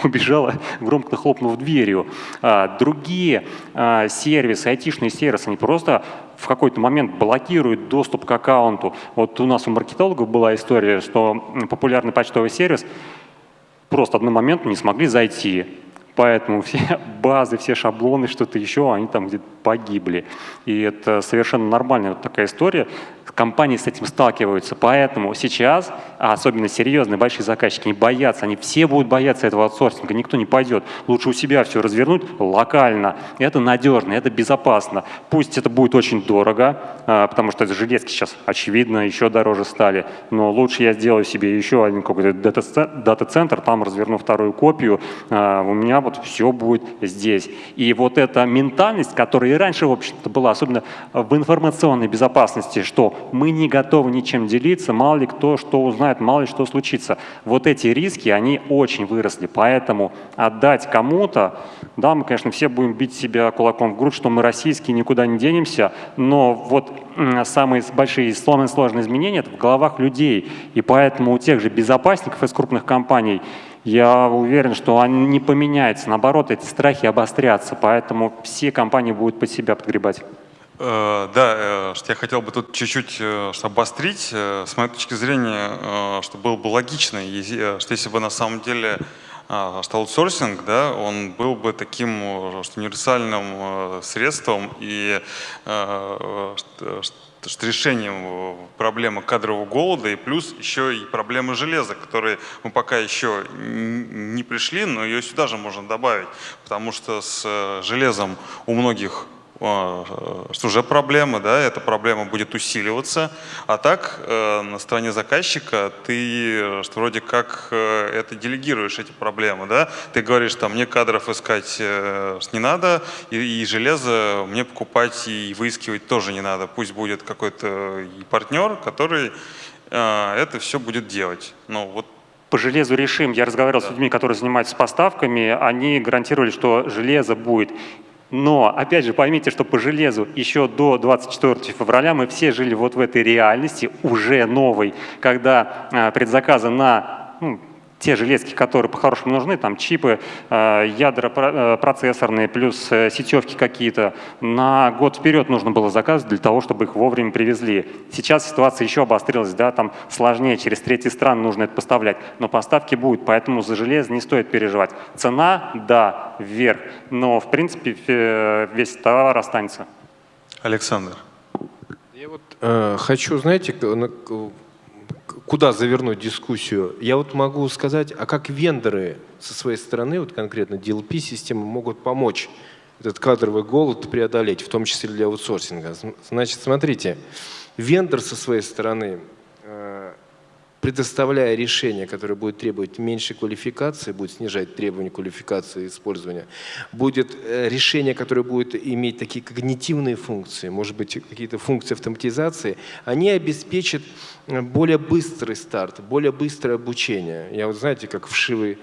убежала, громко хлопнув дверью. А, другие а, сервисы, айтишные сервисы, они просто в какой-то момент блокирует доступ к аккаунту. Вот у нас у маркетологов была история, что популярный почтовый сервис просто одному моменту не смогли зайти. Поэтому все (laughs) базы, все шаблоны, что-то еще, они там где-то погибли. И это совершенно нормальная вот такая история компании с этим сталкиваются. Поэтому сейчас, а особенно серьезные большие заказчики, не боятся, они все будут бояться этого аутсорсинга, никто не пойдет. Лучше у себя все развернуть локально. Это надежно, это безопасно. Пусть это будет очень дорого, а, потому что железки сейчас, очевидно, еще дороже стали, но лучше я сделаю себе еще один какой-то дата-центр, там разверну вторую копию, а, у меня вот все будет здесь. И вот эта ментальность, которая и раньше, в общем-то, была, особенно в информационной безопасности, что мы не готовы ничем делиться, мало ли кто что узнает, мало ли что случится. Вот эти риски, они очень выросли, поэтому отдать кому-то, да, мы, конечно, все будем бить себя кулаком в грудь, что мы российские, никуда не денемся, но вот самые большие самые сложные изменения это в головах людей, и поэтому у тех же безопасников из крупных компаний я уверен, что они не поменяются, наоборот, эти страхи обострятся, поэтому все компании будут под себя подгребать. Э, да, э, что я хотел бы тут чуть-чуть э, обострить. С моей точки зрения, что было бы логично, что если бы на самом деле что аутсорсинг, да, он был бы таким что универсальным средством и что решением проблемы кадрового голода и плюс еще и проблемы железа, которые мы пока еще не пришли, но ее сюда же можно добавить, потому что с железом у многих что уже проблема, да, эта проблема будет усиливаться. А так, э, на стороне заказчика ты что вроде как э, это делегируешь, эти проблемы, да. Ты говоришь, там, мне кадров искать э, не надо, и, и железо мне покупать и выискивать тоже не надо. Пусть будет какой-то партнер, который это все будет делать. Ну, вот по железу решим. Я разговаривал да. с людьми, которые занимаются поставками, они гарантировали, что железо будет но, опять же, поймите, что по железу еще до 24 февраля мы все жили вот в этой реальности, уже новой, когда э, предзаказы на ну, те железки, которые по-хорошему нужны, там чипы, э, ядра э, процессорные, плюс э, сетевки какие-то, на год вперед нужно было заказывать для того, чтобы их вовремя привезли. Сейчас ситуация еще обострилась, да, там сложнее, через третьи страны нужно это поставлять, но поставки будут, поэтому за железо не стоит переживать. Цена, да, вверх, но в принципе весь товар останется. Александр. Я вот э, хочу, знаете, куда завернуть дискуссию, я вот могу сказать, а как вендоры со своей стороны, вот конкретно DLP-системы, могут помочь этот кадровый голод преодолеть, в том числе для аутсорсинга. Значит, смотрите, вендор со своей стороны предоставляя решение, которое будет требовать меньшей квалификации, будет снижать требования квалификации использования, будет э, решение, которое будет иметь такие когнитивные функции, может быть, какие-то функции автоматизации, они обеспечат э, более быстрый старт, более быстрое обучение. Я вот знаете, как вшивый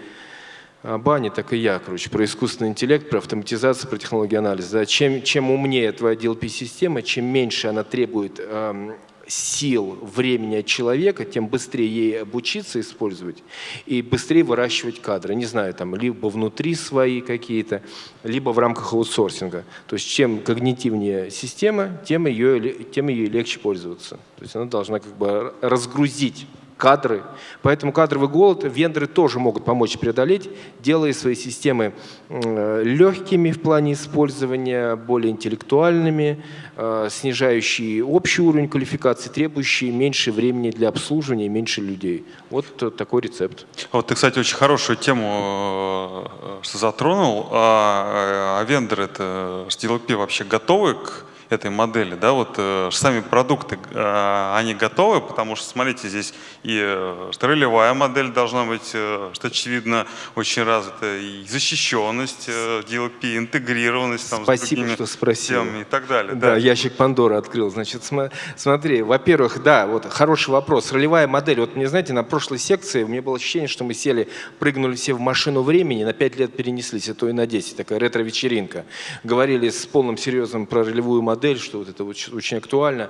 а, бани, так и я, короче, про искусственный интеллект, про автоматизацию, про технологию анализа. Да. Чем, чем умнее твоя DLP-система, чем меньше она требует эм, сил, времени человека, тем быстрее ей обучиться использовать и быстрее выращивать кадры. Не знаю, там либо внутри свои какие-то, либо в рамках аутсорсинга. То есть чем когнитивнее система, тем ее, тем ее легче пользоваться. То есть она должна как бы разгрузить кадры. Поэтому кадровый голод вендоры тоже могут помочь преодолеть, делая свои системы легкими в плане использования, более интеллектуальными, э, снижающие общий уровень квалификации, требующие меньше времени для обслуживания меньше людей. Вот такой рецепт. Вот ты, кстати, очень хорошую тему э, затронул. А, а вендоры, это HDLP вообще готовы к этой модели. Да, вот э, сами продукты, э, они готовы, потому что, смотрите, здесь и э, ролевая модель должна быть, э, что очевидно, очень развита, и защищенность э, DLP, интегрированность там, Спасибо, с что спросил. и так далее. Да, да, ящик Пандоры открыл. Значит, см смотри, во-первых, да, вот хороший вопрос. Ролевая модель. Вот мне, знаете, на прошлой секции у меня было ощущение, что мы сели, прыгнули все в машину времени, на 5 лет перенеслись, а то и на 10. Такая ретро-вечеринка. Говорили с полным серьезом про ролевую модель модель, что вот это очень актуально.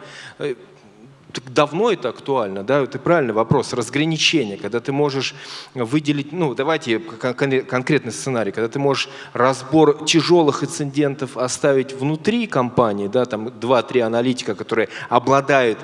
Давно это актуально, да, это правильный вопрос, разграничение, когда ты можешь выделить, ну, давайте кон конкретный сценарий, когда ты можешь разбор тяжелых инцидентов оставить внутри компании, да, там 2-3 аналитика, которые обладают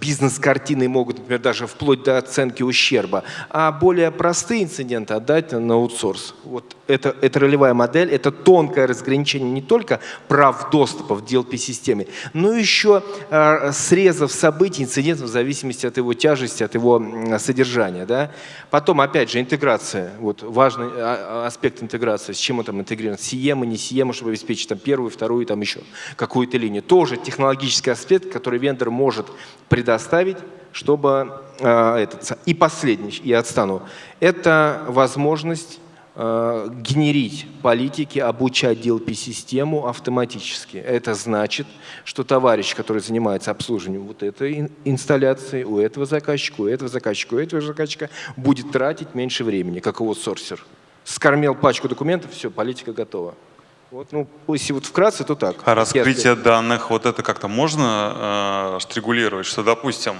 бизнес-картиной, могут, например, даже вплоть до оценки ущерба, а более простые инциденты отдать на аутсорс. Вот это, это ролевая модель, это тонкое разграничение не только прав доступа в DLP-системе, но еще э, срезов событий, инцидентов в зависимости от его тяжести, от его содержания. Да? Потом, опять же, интеграция. Вот важный а, а, аспект интеграции. С чем он там интегрирован? Сиема, не сиема, чтобы обеспечить там, первую, вторую, там еще какую-то линию. Тоже технологический аспект, который вендор может предоставить, чтобы э, этот. И последний, я отстану. Это возможность генерить политики, обучать DLP-систему автоматически. Это значит, что товарищ, который занимается обслуживанием вот этой инсталляции, у этого заказчика, у этого заказчика, у этого заказчика, будет тратить меньше времени, как аутсорсер. Скормил пачку документов, все, политика готова. Вот, ну, если вот вкратце, то так. А раскрытие данных, вот это как-то можно э, регулировать, что, допустим,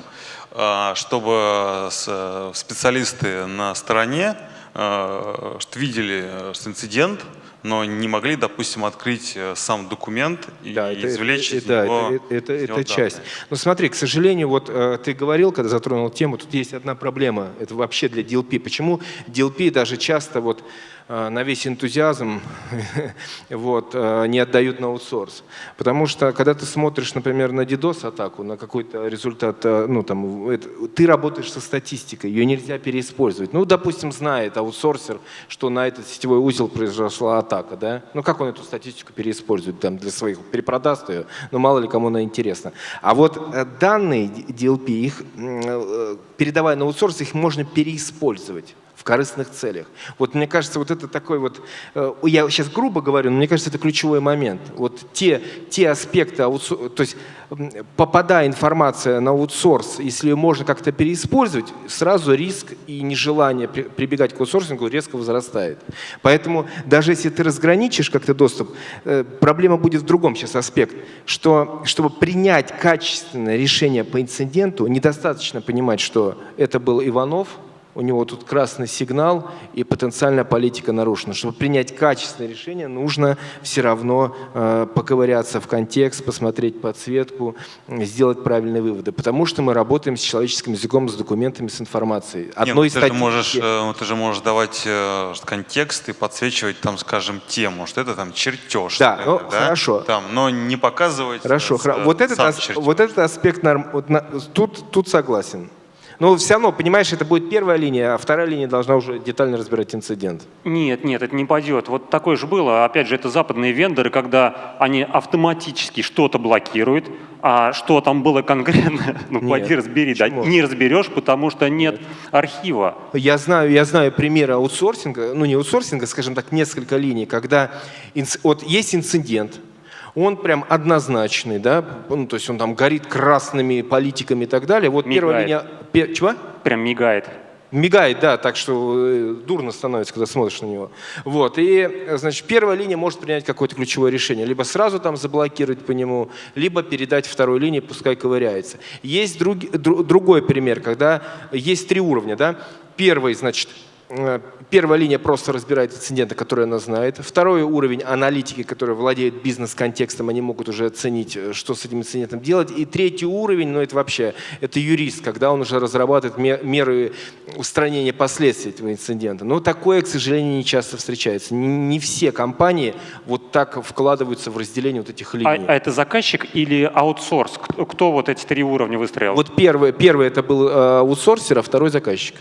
э, чтобы с, специалисты на стороне Э, что видели э, что инцидент, но не могли, допустим, открыть э, сам документ и да, извлечь это, из да, него это, это, это часть. Но смотри, к сожалению, вот ты говорил, когда затронул тему, тут есть одна проблема. Это вообще для DLP. Почему DLP даже часто вот Э, на весь энтузиазм (laughs) вот, э, не отдают на аутсорс. Потому что, когда ты смотришь, например, на DDoS-атаку, на какой-то результат, э, ну, там, это, ты работаешь со статистикой, ее нельзя переиспользовать. Ну, допустим, знает аутсорсер, что на этот сетевой узел произошла атака, да? Ну, как он эту статистику переиспользует там, для своих, перепродаст ее, ну, мало ли кому она интересна. А вот данные DLP, их, передавая на аутсорс, их можно переиспользовать в корыстных целях. Вот мне кажется, вот это такой вот, э, я сейчас грубо говорю, но мне кажется, это ключевой момент. Вот те, те аспекты, то есть попадая информация на аутсорс, если ее можно как-то переиспользовать, сразу риск и нежелание прибегать к аутсорсингу резко возрастает. Поэтому даже если ты разграничишь как-то доступ, э, проблема будет в другом сейчас аспект, что чтобы принять качественное решение по инциденту, недостаточно понимать, что это был Иванов, у него тут красный сигнал и потенциальная политика нарушена. Чтобы принять качественное решение, нужно все равно э, поковыряться в контекст, посмотреть подсветку, сделать правильные выводы. Потому что мы работаем с человеческим языком, с документами, с информацией. Одной Нет, ну, ты, же можешь, э, ты же можешь давать э, контекст и подсвечивать, там, скажем, тему, что это там чертеж. Да, ну, да? хорошо. Там, но не показывать Хорошо, э, вот, этот, ас, вот этот аспект, вот, на, тут, тут согласен. Но все равно, понимаешь, это будет первая линия, а вторая линия должна уже детально разбирать инцидент. Нет, нет, это не пойдет. Вот такое же было. Опять же, это западные вендоры, когда они автоматически что-то блокируют, а что там было конкретно, (laughs) ну нет, пойди разбери, да, не разберешь, потому что нет, нет архива. Я знаю, я знаю примеры аутсорсинга, ну не аутсорсинга, скажем так, несколько линий, когда вот есть инцидент, он прям однозначный, да, ну, то есть он там горит красными политиками и так далее. Вот мигает. первая линия... Пер, чего? Прям мигает. Мигает, да, так что э, дурно становится, когда смотришь на него. Вот, и, значит, первая линия может принять какое-то ключевое решение. Либо сразу там заблокировать по нему, либо передать второй линии, пускай ковыряется. Есть друг, друг, другой пример, когда есть три уровня, да. Первый, значит, первая линия просто разбирает инциденты, которые она знает. Второй уровень аналитики, которые владеют бизнес-контекстом, они могут уже оценить, э, что с этим инцидентом делать. И третий уровень, ну это вообще, это юрист, когда он уже разрабатывает меры устранения последствий этого инцидента. Но такое, к сожалению, не часто встречается. Не все компании вот так вкладываются в разделение вот этих линий. А, а это заказчик или аутсорс? Кто, кто вот эти три уровня выстроил? Вот первый, первый это был э, аутсорсер, а второй заказчик.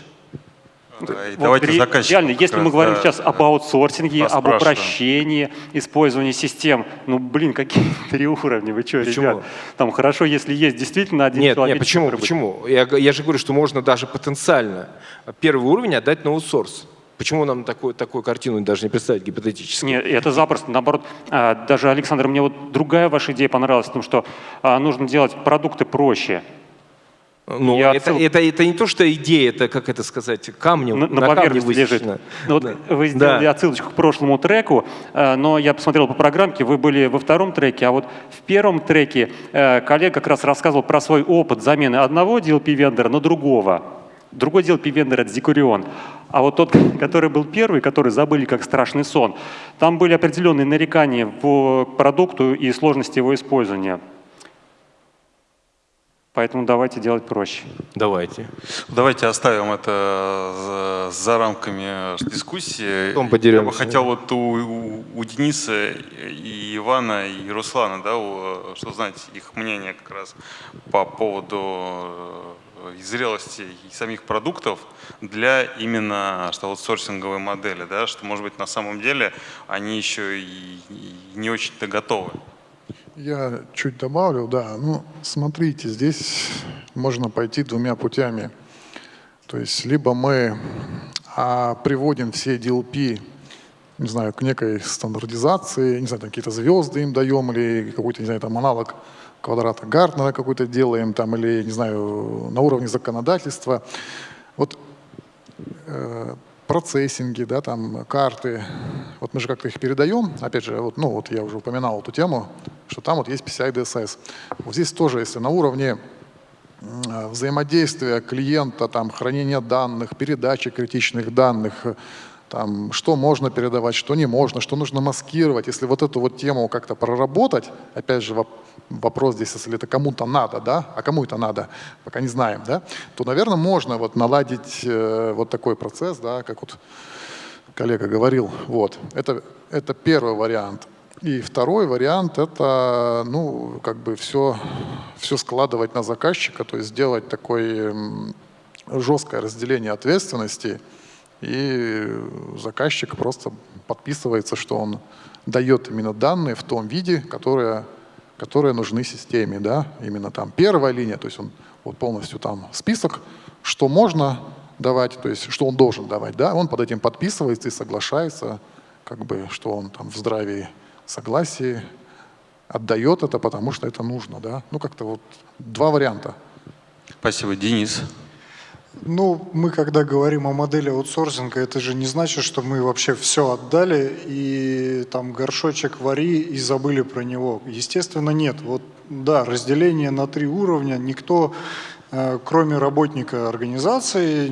Да, вот давайте ре, реально, если мы говорим да, сейчас об аутсорсинге, об упрощении использования систем, ну, блин, какие (laughs) три уровня, вы что, почему? ребят? Там хорошо, если есть действительно один нет, человек. Нет, почему? Почему? Я, я же говорю, что можно даже потенциально первый уровень отдать на аутсорс. Почему нам такую, такую картину даже не представить гипотетически? Нет, это запросто. Наоборот, а, даже, Александр, мне вот другая ваша идея понравилась, в том, что а, нужно делать продукты проще. Ну, Я это, отсыл- это, это не то, что идея, это, как это сказать, камнем, на, на камне поверхности лежит. высечено. Ну, вот Да. Вы сделали Да. отсылочку к прошлому треку, э, но я посмотрел по программке, вы были во втором треке, а вот в первом треке э, коллега как раз рассказывал про свой опыт замены одного DLP-вендора на другого. Другой DLP-вендор — это Зикурион. А вот тот, (laughs) который был первый, который забыли как страшный сон, там были определенные нарекания по продукту и сложности его использования. Поэтому давайте делать проще. Давайте. Давайте оставим это за, за рамками дискуссии. Потом Я подеремся. бы хотел вот у, у- у Дениса и Ивана и Руслана, да, у- что знать их мнение как раз по поводу э, зрелости и самих продуктов для именно что аутсорсинговой модели, да, что может быть на самом деле они еще и, и не очень-то готовы. Я чуть добавлю, да. Ну, смотрите, здесь можно пойти двумя путями. То есть либо мы а, приводим все DLP, не знаю, к некой стандартизации, не знаю, какие-то звезды им даем, или какой-то, не знаю, там аналог квадрата Гартнера какой-то делаем, там, или, не знаю, на уровне законодательства. Вот э, процессинги, да, там карты, вот мы же как-то их передаем, опять же, вот, ну вот я уже упоминал эту тему, что там вот есть PCI DSS. Вот здесь тоже, если на уровне м, взаимодействия клиента, там, хранения данных, передачи критичных данных, там, что можно передавать, что не можно, что нужно маскировать. Если вот эту вот тему как-то проработать, опять же, воп- вопрос здесь, если это кому-то надо, да, а кому это надо, пока не знаем, да, то, наверное, можно вот наладить э, вот такой процесс, да, как вот коллега говорил. Вот. Это, это первый вариант. И второй вариант – это ну, как бы все, все складывать на заказчика, то есть сделать такое жесткое разделение ответственности, и заказчик просто подписывается, что он дает именно данные в том виде, которые, которые нужны системе. Да? Именно там первая линия, то есть он вот полностью там список, что можно давать, то есть что он должен давать. Да? Он под этим подписывается и соглашается, как бы, что он там в здравии согласии отдает это, потому что это нужно. Да? Ну как-то вот два варианта. Спасибо, Денис. Ну, мы когда говорим о модели аутсорсинга, это же не значит, что мы вообще все отдали и там горшочек вари и забыли про него. Естественно, нет. Вот да, разделение на три уровня. Никто, э, кроме работника организации,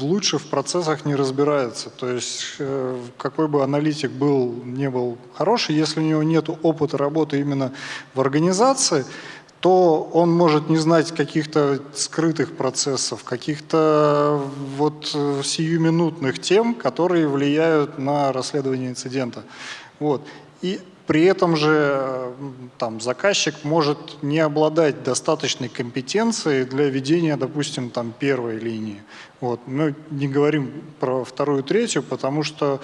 лучше в процессах не разбирается. То есть э, какой бы аналитик был, не был хороший, если у него нет опыта работы именно в организации, то он может не знать каких-то скрытых процессов, каких-то вот сиюминутных тем, которые влияют на расследование инцидента. Вот. И при этом же там, заказчик может не обладать достаточной компетенцией для ведения, допустим, там, первой линии. Вот. Мы не говорим про вторую, третью, потому что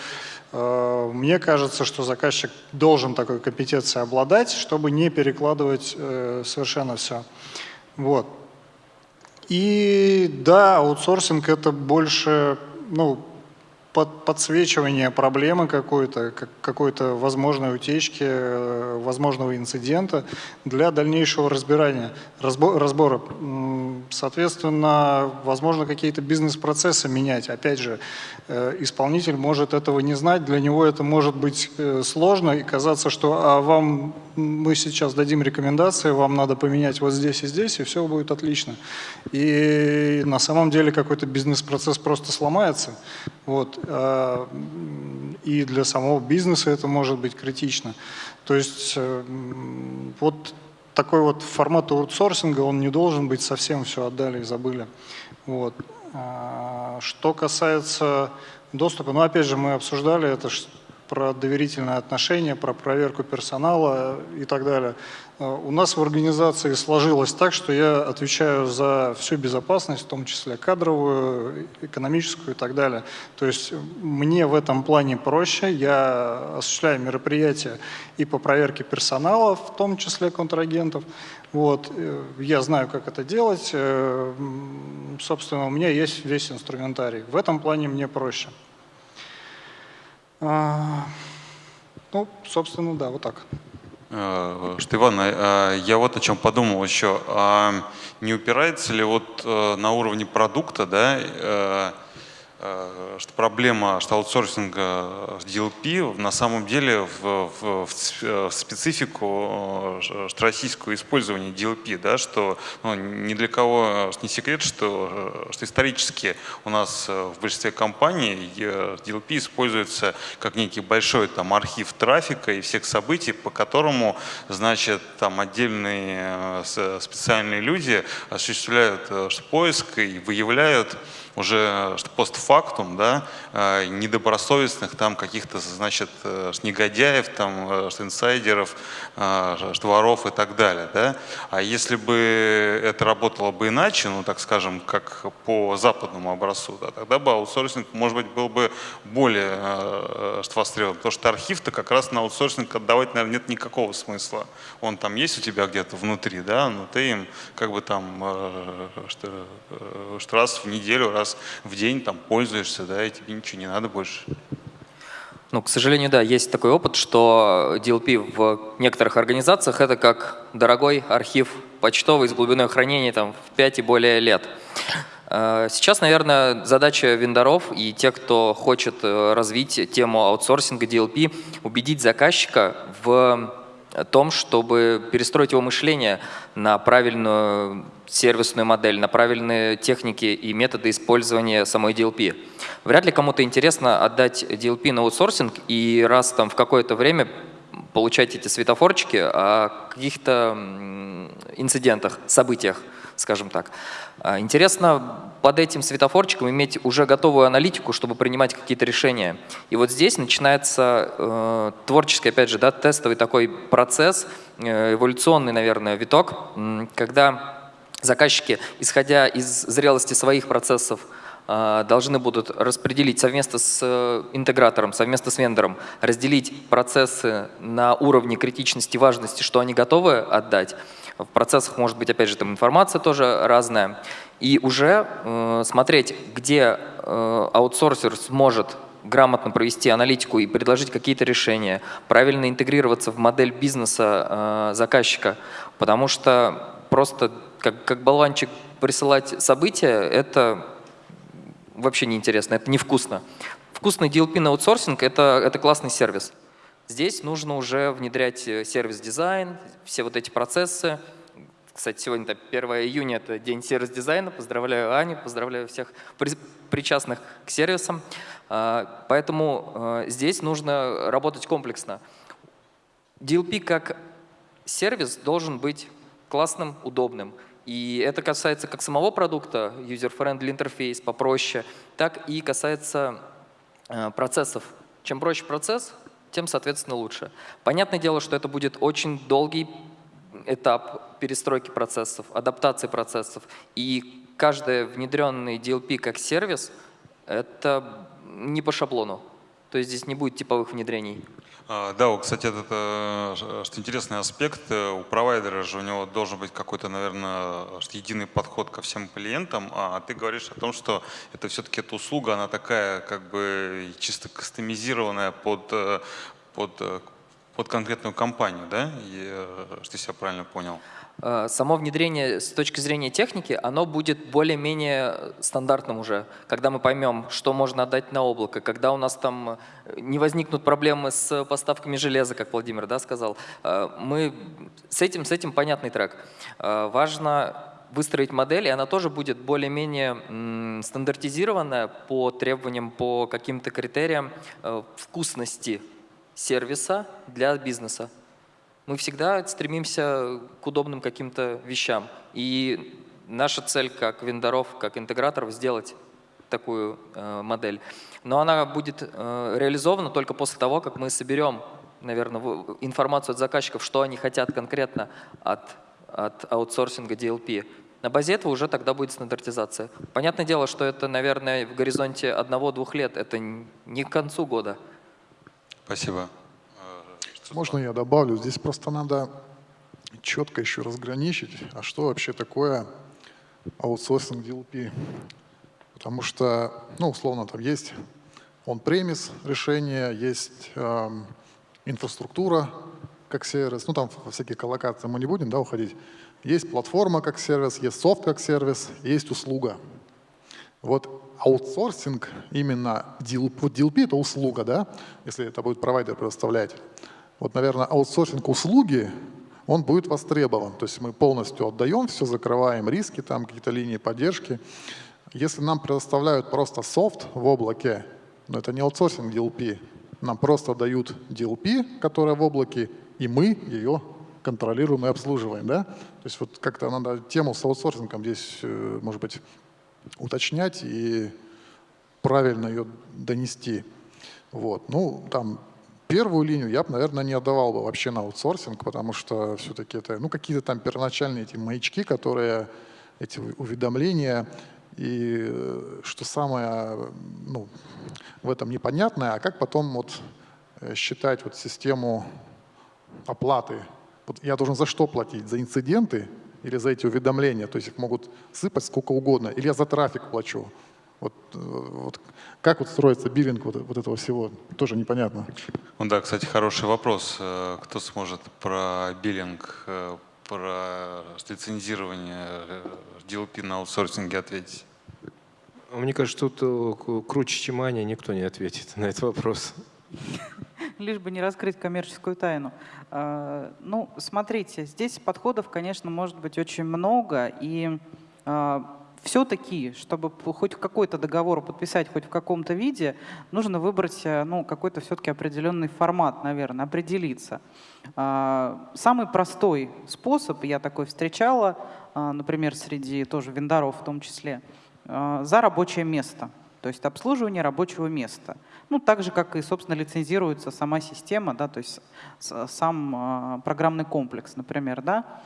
мне кажется, что заказчик должен такой компетенцией обладать, чтобы не перекладывать э, совершенно все. Вот. И да, аутсорсинг это больше ну, под, подсвечивание проблемы какой-то, как, какой-то возможной утечки, э, возможного инцидента для дальнейшего разбирания, разбо- разбора. Соответственно, возможно, какие-то бизнес-процессы менять. Опять же, э, исполнитель может этого не знать, для него это может быть э, сложно и казаться, что а вам мы сейчас дадим рекомендации, вам надо поменять вот здесь и здесь, и все будет отлично. И на самом деле какой-то бизнес-процесс просто сломается. Вот. а, И для самого бизнеса это может быть критично. То есть э, вот такой вот формат аутсорсинга, он не должен быть совсем все отдали и забыли. Вот. А, Что касается доступа, ну опять же мы обсуждали это про доверительные отношения, про проверку персонала и так далее. А, У нас в организации сложилось так, что я отвечаю за всю безопасность, в том числе кадровую, экономическую и так далее. То есть мне в этом плане проще. Я осуществляю мероприятия и по проверке персонала, в том числе контрагентов. Вот. э, Я знаю, как это делать. Э, Собственно, у меня есть весь инструментарий. В этом плане мне проще. А, Ну, собственно, да, вот так. Что, Иван, а, я вот о чем подумал еще. А не упирается ли вот э, на уровне продукта, да, Э, что проблема что аутсорсинга DLP на самом деле в, в, в специфику э, что российского использования DLP, да, что ну, ни для кого не секрет, что, что исторически у нас в большинстве компаний DLP используется как некий большой там, архив трафика и всех событий, по которому значит, там, отдельные э, специальные люди осуществляют поиск и выявляют уже постфактум, да, э, недобросовестных там каких-то, значит, э, негодяев, там, э, инсайдеров, воров и так далее, да. А если бы это работало бы иначе, ну, так скажем, как по западному образцу, да, тогда бы аутсорсинг, может быть, был бы более востребован, потому что архив-то как раз на аутсорсинг отдавать, наверное, нет никакого смысла. Он там есть у тебя где-то внутри, да, но ты им как бы там что, что раз в неделю, раз раз в день там пользуешься, да, и тебе ничего не надо больше. Ну, к сожалению, да, есть такой опыт, что DLP в некоторых организациях это как дорогой архив почтовый с глубиной хранения там, в 5 и более лет. Э, сейчас, наверное, задача вендоров и тех, кто хочет э, развить тему аутсорсинга DLP, убедить заказчика в том, чтобы перестроить его мышление на правильную сервисную модель, на правильные техники и методы использования самой DLP. Вряд ли кому-то интересно отдать DLP на аутсорсинг и раз там в какое-то время получать эти светофорчики о каких-то инцидентах, событиях, скажем так. А, интересно под этим светофорчиком иметь уже готовую аналитику, чтобы принимать какие-то решения. И вот здесь начинается э, творческий, опять же, да, тестовый такой процесс, э, эволюционный, наверное, виток, когда заказчики, исходя из зрелости своих процессов, э, должны будут распределить совместно с э, интегратором, совместно с вендором, разделить процессы на уровне критичности, важности, что они готовы отдать, в процессах может быть, опять же, там информация тоже разная. И уже э, смотреть, где э, аутсорсер сможет грамотно провести аналитику и предложить какие-то решения, правильно интегрироваться в модель бизнеса э, заказчика, потому что просто как, как болванчик присылать события, это вообще неинтересно, это невкусно. Вкусный DLP на аутсорсинг это, – это классный сервис. Здесь нужно уже внедрять э, сервис-дизайн, все вот эти процессы. Кстати, сегодня 1 июня – это день сервис-дизайна. Поздравляю Аню, поздравляю всех причастных к сервисам. А, поэтому э, здесь нужно работать комплексно. DLP как сервис должен быть классным, удобным. И это касается как самого продукта, user-friendly интерфейс, попроще, так и касается э, процессов. Чем проще процесс, тем, соответственно, лучше. Понятное дело, что это будет очень долгий этап перестройки процессов, адаптации процессов. И каждый внедренный DLP как сервис – это не по шаблону. То есть здесь не будет типовых внедрений. А, да, кстати, это, э, что интересный аспект. Э, у провайдера же у него должен быть какой-то, наверное, единый подход ко всем клиентам, а ты говоришь о том, что это все-таки эта услуга, она такая как бы чисто кастомизированная под, э, под, под конкретную компанию, да? И, что я правильно понял? Э, само внедрение с точки зрения техники, оно будет более-менее стандартным уже, когда мы поймем, что можно отдать на облако, когда у нас там э, не возникнут проблемы с поставками железа, как Владимир да, сказал. Э, мы с этим, с этим понятный трек. Важно выстроить модель, и она тоже будет более-менее стандартизированная по требованиям, по каким-то критериям вкусности сервиса для бизнеса мы всегда стремимся к удобным каким-то вещам. И наша цель как вендоров, как интеграторов сделать такую э, модель. Но она будет э, реализована только после того, как мы соберем, наверное, информацию от заказчиков, что они хотят конкретно от, от аутсорсинга DLP. На базе этого уже тогда будет стандартизация. Понятное дело, что это, наверное, в горизонте одного-двух лет, это не к концу года. Спасибо. Можно я добавлю? Здесь просто надо четко еще разграничить, а что вообще такое аутсорсинг DLP. Потому что, ну, условно, там есть on-premise решение, есть э, инфраструктура как сервис, ну там всякие коллокации мы не будем да, уходить. Есть платформа как сервис, есть софт как сервис, есть услуга. Вот аутсорсинг, именно DLP, DLP это услуга, да, если это будет провайдер предоставлять. Вот, наверное, аутсорсинг услуги, он будет востребован. То есть мы полностью отдаем все, закрываем риски, там какие-то линии поддержки. Если нам предоставляют просто софт в облаке, но это не аутсорсинг DLP, нам просто дают DLP, которая в облаке, и мы ее контролируем и обслуживаем. Да? То есть вот как-то надо тему с аутсорсингом здесь, э, может быть, уточнять и правильно ее донести. Вот. Ну, там первую линию я бы, наверное, не отдавал бы вообще на аутсорсинг, потому что все-таки это ну, какие-то там первоначальные эти маячки, которые, эти уведомления, и э, что самое ну, в этом непонятное, а как потом вот э, считать вот систему оплаты. Вот я должен за что платить? За инциденты или за эти уведомления? То есть их могут сыпать сколько угодно. Или я за трафик плачу? Вот, э, вот как вот строится биллинг вот, вот этого всего, тоже непонятно. Ну да, кстати, хороший вопрос. Э, кто сможет про биллинг, э, про лицензирование DLP на аутсорсинге ответить? Мне кажется, тут круче, чем Аня, никто не ответит на этот вопрос. (laughs) Лишь бы не раскрыть коммерческую тайну. Ну, смотрите, здесь подходов, конечно, может быть очень много, и все-таки, чтобы хоть какой-то договор подписать хоть в каком-то виде, нужно выбрать э, ну, какой-то все-таки определенный формат, наверное, определиться. А, самый простой способ, я такой встречала, а, например, среди тоже вендоров в том числе, а, за рабочее место, то есть обслуживание рабочего места. Ну, так же, как и, собственно, лицензируется сама система, да, то есть сам программный комплекс, например, да,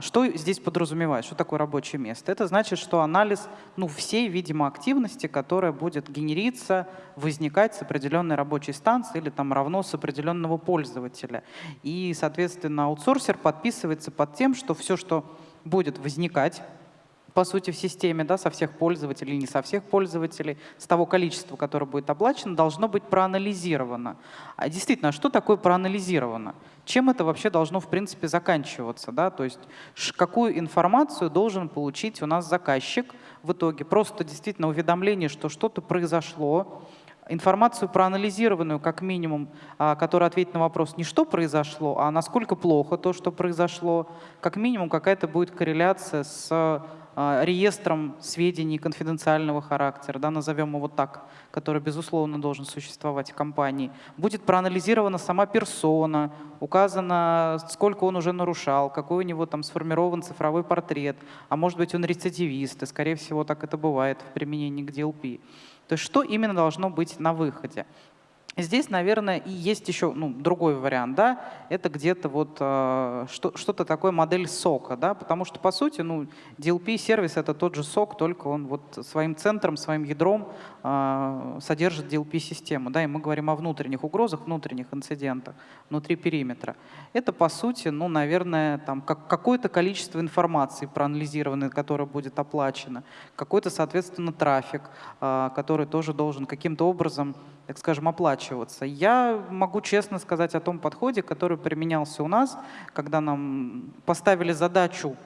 что здесь подразумевает? Что такое рабочее место? Это значит, что анализ ну, всей, видимо, активности, которая будет генериться, возникать с определенной рабочей станции или там равно с определенного пользователя. И, соответственно, аутсорсер подписывается под тем, что все, что будет возникать по сути, в системе, да, со всех пользователей, не со всех пользователей, с того количества, которое будет оплачено, должно быть проанализировано. А действительно, а что такое проанализировано? Чем это вообще должно, в принципе, заканчиваться? Да? То есть какую информацию должен получить у нас заказчик в итоге? Просто действительно уведомление, что что-то произошло, информацию проанализированную, как минимум, а, которая ответит на вопрос не что произошло, а насколько плохо то, что произошло, как минимум какая-то будет корреляция с реестром сведений конфиденциального характера, да, назовем его так, который, безусловно, должен существовать в компании. Будет проанализирована сама персона, указано, сколько он уже нарушал, какой у него там сформирован цифровой портрет, а может быть он рецидивист, и, скорее всего, так это бывает в применении к DLP. То есть что именно должно быть на выходе? Здесь, наверное, и есть еще ну, другой вариант, да, это где-то вот э, что-то такое модель сока, да, потому что, по сути, ну, DLP-сервис — это тот же сок, только он вот своим центром, своим ядром э, содержит DLP-систему, да, и мы говорим о внутренних угрозах, внутренних инцидентах, внутри периметра. Это, по сути, ну, наверное, там как, какое-то количество информации проанализированной, которое будет оплачено, какой-то, соответственно, трафик, э, который тоже должен каким-то образом так скажем, оплачиваться. Я могу честно сказать о том подходе, который применялся у нас, когда нам поставили задачу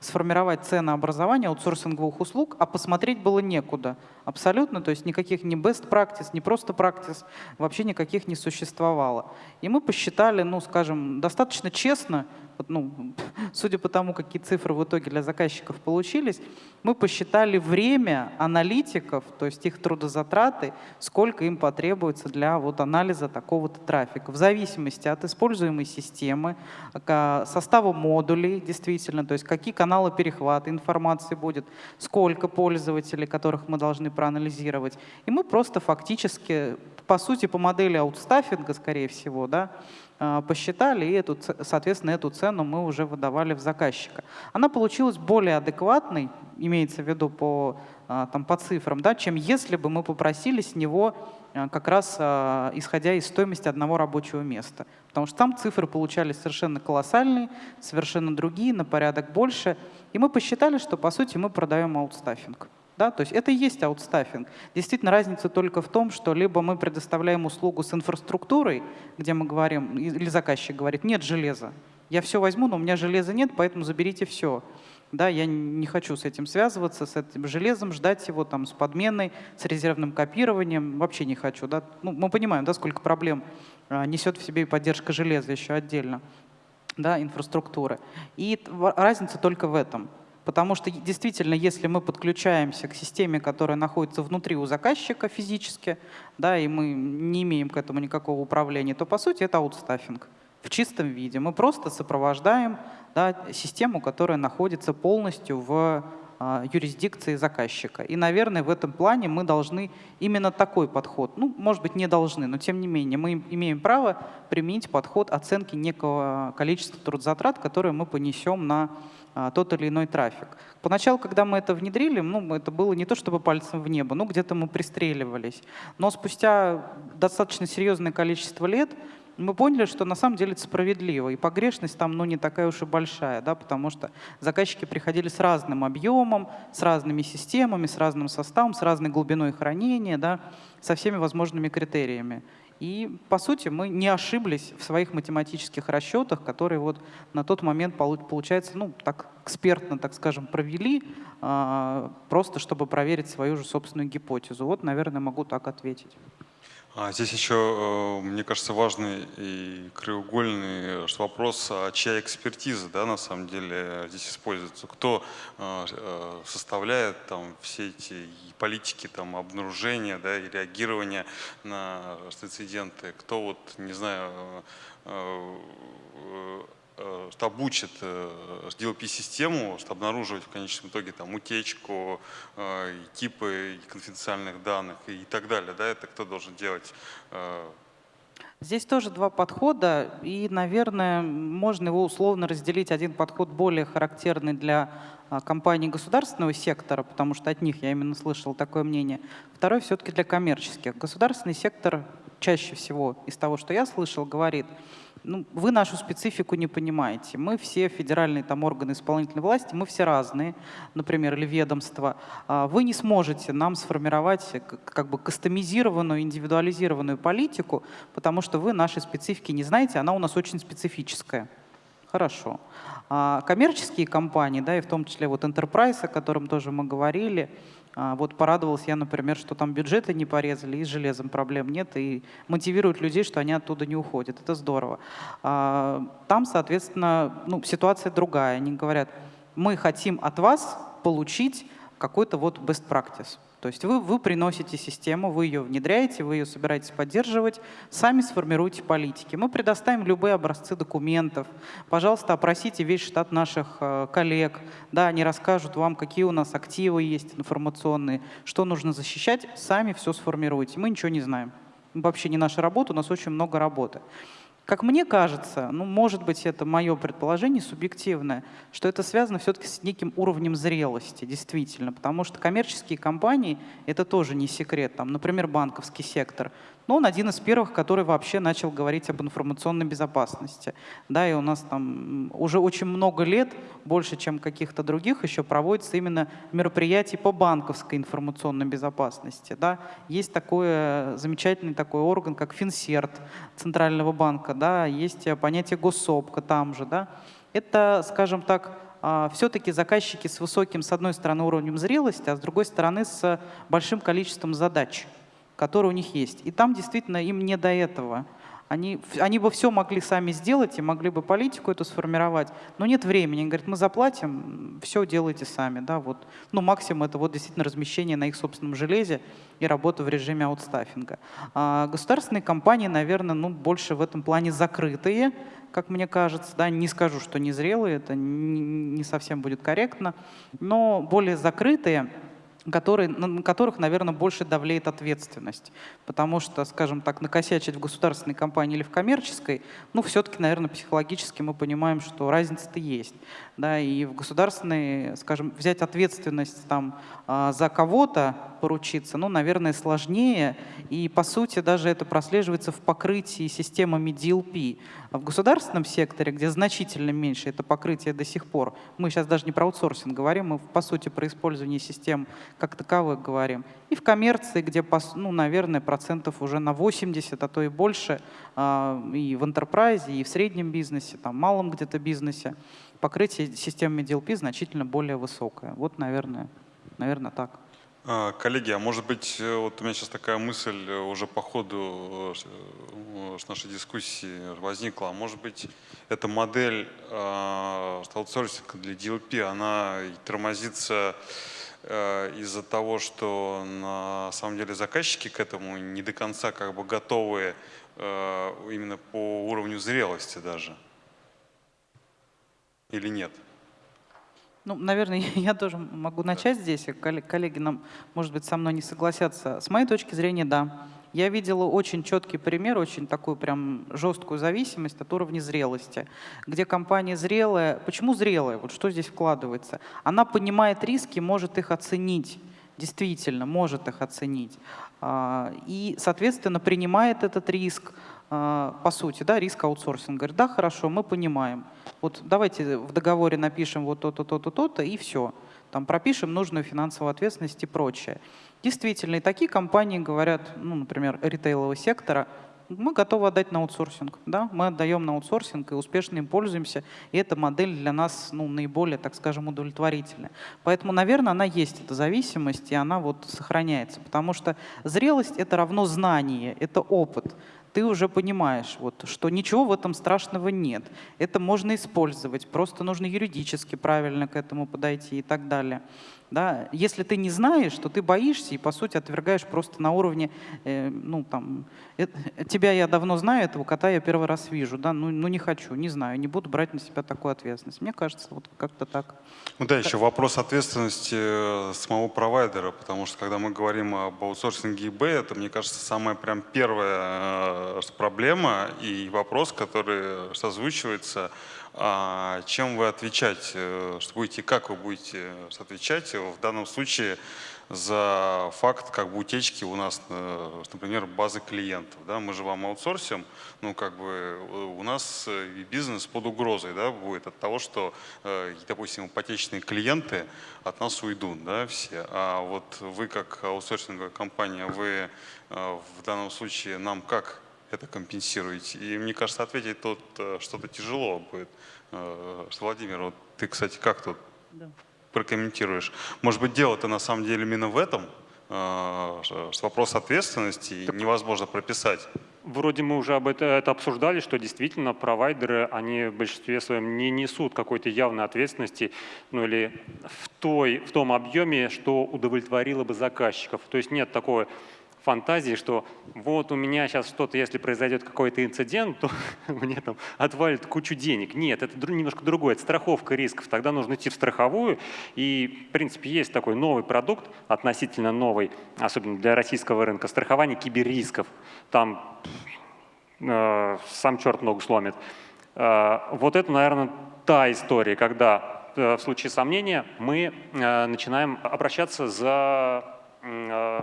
сформировать ценообразование аутсорсинговых услуг, а посмотреть было некуда. Абсолютно, то есть никаких ни best practice, ни просто practice, вообще никаких не существовало. И мы посчитали, ну, скажем, достаточно честно, ну, судя по тому, какие цифры в итоге для заказчиков получились, мы посчитали время аналитиков, то есть их трудозатраты, сколько им потребуется для вот анализа такого-то трафика. В зависимости от используемой системы, состава модулей, действительно, то есть какие каналы перехвата информации будет, сколько пользователей, которых мы должны проанализировать. И мы просто фактически, по сути, по модели аутстаффинга, скорее всего, да, посчитали, и эту, соответственно, эту цену мы уже выдавали в заказчика. Она получилась более адекватной, имеется в виду по, а, там, по цифрам, да, чем если бы мы попросили с него а, как раз исходя из стоимости одного рабочего места. Потому что там цифры получались совершенно колоссальные, совершенно другие, на порядок больше. И мы посчитали, что по сути мы продаем аутстаффинг. Да, то есть это и есть аутстаффинг. Действительно, разница только в том, что либо мы предоставляем услугу с инфраструктурой, где мы говорим, или заказчик говорит, нет железа, я все возьму, но у меня железа нет, поэтому заберите все. Да, я не хочу с этим связываться, с этим железом, ждать его там с подменой, с резервным копированием, вообще не хочу. Да? Ну, мы понимаем, да, сколько проблем а, несет в себе поддержка железа еще отдельно, да, инфраструктуры. И разница только в этом. Потому что действительно, если мы подключаемся к системе, которая находится внутри у заказчика физически, да, и мы не имеем к этому никакого управления, то по сути это аутстаффинг в чистом виде. Мы просто сопровождаем да, систему, которая находится полностью в а, юрисдикции заказчика. И, наверное, в этом плане мы должны именно такой подход, ну, может быть, не должны, но тем не менее, мы имеем право применить подход оценки некого количества трудозатрат, которые мы понесем на тот или иной трафик. Поначалу, когда мы это внедрили, ну, это было не то чтобы пальцем в небо, ну, где-то мы пристреливались. Но спустя достаточно серьезное количество лет мы поняли, что на самом деле это справедливо, и погрешность там ну, не такая уж и большая, да, потому что заказчики приходили с разным объемом, с разными системами, с разным составом, с разной глубиной хранения, да, со всеми возможными критериями. И, по сути, мы не ошиблись в своих математических расчетах, которые вот на тот момент, получается, ну, так экспертно, так скажем, провели, а, просто чтобы проверить свою же собственную гипотезу. Вот, наверное, могу так ответить. А здесь еще, э, мне кажется, важный и краеугольный вопрос, а чья экспертиза да, на самом деле здесь используется. Кто э, э, составляет там, все эти политики там, обнаружения да, и реагирования на инциденты, кто, вот, не знаю, Э, что обучит э, DLP-систему, что обнаруживать в конечном итоге там утечку, э, типы конфиденциальных данных и так далее. Да, это кто должен делать? Здесь тоже два подхода, и, наверное, можно его условно разделить. Один подход более характерный для компаний государственного сектора, потому что от них я именно слышал такое мнение. Второй все-таки для коммерческих. Государственный сектор чаще всего из того, что я слышал, говорит – ну, вы нашу специфику не понимаете. Мы все федеральные там органы исполнительной власти, мы все разные, например, или ведомства. А вы не сможете нам сформировать как бы кастомизированную, индивидуализированную политику, потому что вы нашей специфики не знаете, она у нас очень специфическая. Хорошо. А коммерческие компании, да, и в том числе вот Enterprise, о котором тоже мы говорили, вот порадовался я, например, что там бюджеты не порезали, и с железом проблем нет, и мотивируют людей, что они оттуда не уходят. Это здорово. А, там, соответственно, ну, ситуация другая. Они говорят, мы хотим от вас получить какой-то вот best practice. То есть вы, вы приносите систему, вы ее внедряете, вы ее собираетесь поддерживать, сами сформируете политики. Мы предоставим любые образцы документов. Пожалуйста, опросите весь штат наших э, коллег. Да, они расскажут вам, какие у нас активы есть информационные, что нужно защищать. Сами все сформируйте. Мы ничего не знаем. Вообще не наша работа, у нас очень много работы. Как мне кажется, ну, может быть, это мое предположение субъективное, что это связано все-таки с неким уровнем зрелости, действительно, потому что коммерческие компании, это тоже не секрет, там, например, банковский сектор, но он один из первых, который вообще начал говорить об информационной безопасности. Да, и у нас там уже очень много лет, больше, чем каких-то других, еще проводится именно мероприятий по банковской информационной безопасности. Да. Есть такой замечательный такой орган, как Финсерт Центрального банка, да, есть понятие госсопка там же. Да. Это, скажем так, а, все-таки заказчики с высоким, с одной стороны, уровнем зрелости, а с другой стороны, с большим количеством задач которые у них есть. И там действительно им не до этого. Они, они бы все могли сами сделать и могли бы политику эту сформировать, но нет времени. Они говорят, мы заплатим, все делайте сами. Да, вот. Ну, максимум это вот действительно размещение на их собственном железе и работа в режиме аутстаффинга. А государственные компании, наверное, ну, больше в этом плане закрытые, как мне кажется. Да, не скажу, что незрелые, это не, не совсем будет корректно, но более закрытые – которые, на которых, наверное, больше давлеет ответственность. Потому что, скажем так, накосячить в государственной компании или в коммерческой, ну, все-таки, наверное, психологически мы понимаем, что разница-то есть. Да, и в государственной, скажем, взять ответственность там, а, за кого-то, поручиться, ну, наверное, сложнее. И, по сути, даже это прослеживается в покрытии системами DLP. В государственном секторе, где значительно меньше это покрытие до сих пор, мы сейчас даже не про аутсорсинг говорим, мы, по сути, про использование систем как таковых говорим. И в коммерции, где, ну, наверное, процентов уже на 80, а то и больше, а, и в enterprise, и в среднем бизнесе, там, малом где-то бизнесе, покрытие системами DLP значительно более высокое. Вот, наверное, наверное так. А, коллеги, а может быть, э, вот у меня сейчас такая мысль э, уже по ходу э, нашей дискуссии возникла, а может быть, эта модель аутсорсинга для DLP, она тормозится из-за того, что на самом деле заказчики к этому не до конца как бы готовы именно по уровню зрелости даже? Или нет? Ну, наверное, (laughs) я тоже могу начать здесь. Коллеги нам, может быть, со мной не согласятся. С моей точки зрения, да. Я видела очень четкий пример, очень такую прям жесткую зависимость от уровня зрелости, где компания зрелая. Почему зрелая? Вот что здесь вкладывается? Она понимает риски, может их оценить. Действительно, может их оценить. А, и, соответственно, принимает этот риск, по сути, да, риск аутсорсинга. Говорит, да, хорошо, мы понимаем. Вот давайте в договоре напишем вот то-то, то-то, то-то, и все. Там пропишем нужную финансовую ответственность и прочее. Действительно, и такие компании говорят, ну, например, ритейлового сектора, мы готовы отдать на аутсорсинг. Да? Мы отдаем на аутсорсинг и успешно им пользуемся. И эта модель для нас ну, наиболее, так скажем, удовлетворительная. Поэтому, наверное, она есть, эта зависимость, и она вот сохраняется. Потому что зрелость — это равно знание, это опыт ты уже понимаешь, вот, что ничего в этом страшного нет. Это можно использовать, просто нужно юридически правильно к этому подойти и так далее. Да? Если ты не знаешь, то ты боишься и, по сути, отвергаешь просто на уровне, э, ну, там, э, тебя я давно знаю, этого кота я первый раз вижу, да, ну, ну не хочу, не знаю, не буду брать на себя такую ответственность. Мне кажется, вот как-то так. Ну да, еще вопрос ответственности э, самого провайдера, потому что когда мы говорим об аутсорсинге eBay, это, мне кажется, самая прям первая э, проблема и вопрос, который созвучивается а чем вы отвечать, э, что будете, как вы будете отвечать в данном случае за факт как бы утечки у нас, э, например, базы клиентов. Да? Мы же вам аутсорсим, ну как бы у нас бизнес под угрозой да, будет от того, что, э, допустим, ипотечные клиенты от нас уйдут да, все. А вот вы как аутсорсинговая компания, вы в данном случае нам как это компенсируете? И мне кажется, ответить тут э, что-то тяжело будет. Э, Владимир, вот ты, кстати, как тут да. прокомментируешь? Может быть, дело-то на самом деле именно в этом, э, что вопрос ответственности так невозможно прописать. Вроде мы уже об это, это обсуждали, что действительно провайдеры, они в большинстве своем не несут какой-то явной ответственности, ну или в, той, в том объеме, что удовлетворило бы заказчиков. То есть нет такой фантазии, что вот у меня сейчас что-то, если произойдет какой-то инцидент, то (laughs) мне там отвалит кучу денег. Нет, это немножко другое, это страховка рисков. Тогда нужно идти в страховую. И, в принципе, есть такой новый продукт, относительно новый, особенно для российского рынка, страхование киберрисков. Там э, сам черт ногу сломит. Э, вот это, наверное, та история, когда э, в случае сомнения мы э, начинаем обращаться за э,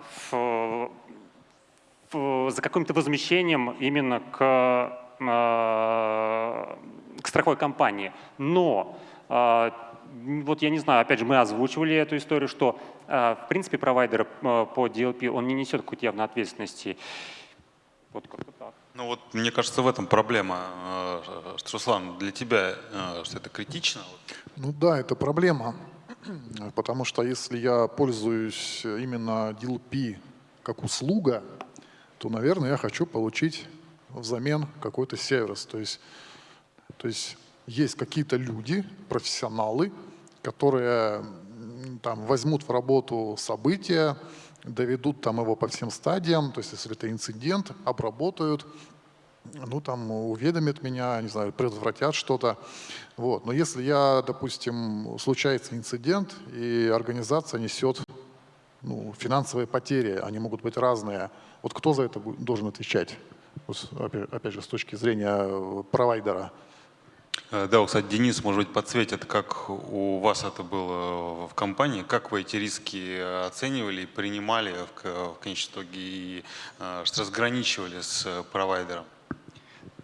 за каким-то возмещением именно к, э, к страховой компании. Но э, вот я не знаю, опять же, мы озвучивали эту историю, что э, в принципе провайдер по DLP, он не несет какой-то явной ответственности. Вот как-то так. Ну вот, мне кажется, в этом проблема. Руслан, для тебя что это критично? Ну да, это проблема. Потому что если я пользуюсь именно DLP как услуга, то, наверное, я хочу получить взамен какой-то сервис. То есть, то есть есть какие-то люди, профессионалы, которые там, возьмут в работу события, доведут там его по всем стадиям, то есть если это инцидент, обработают, ну там уведомят меня, не знаю, предотвратят что-то. Вот. Но если я, допустим, случается инцидент, и организация несет ну, финансовые потери, они могут быть разные. Вот кто за это должен отвечать? Вот, опять же, с точки зрения э, провайдера. Э, да, кстати, Денис, может быть, подсветит, как у вас это было в компании, как вы эти риски оценивали, принимали в, конечном итоге и что разграничивали с провайдером?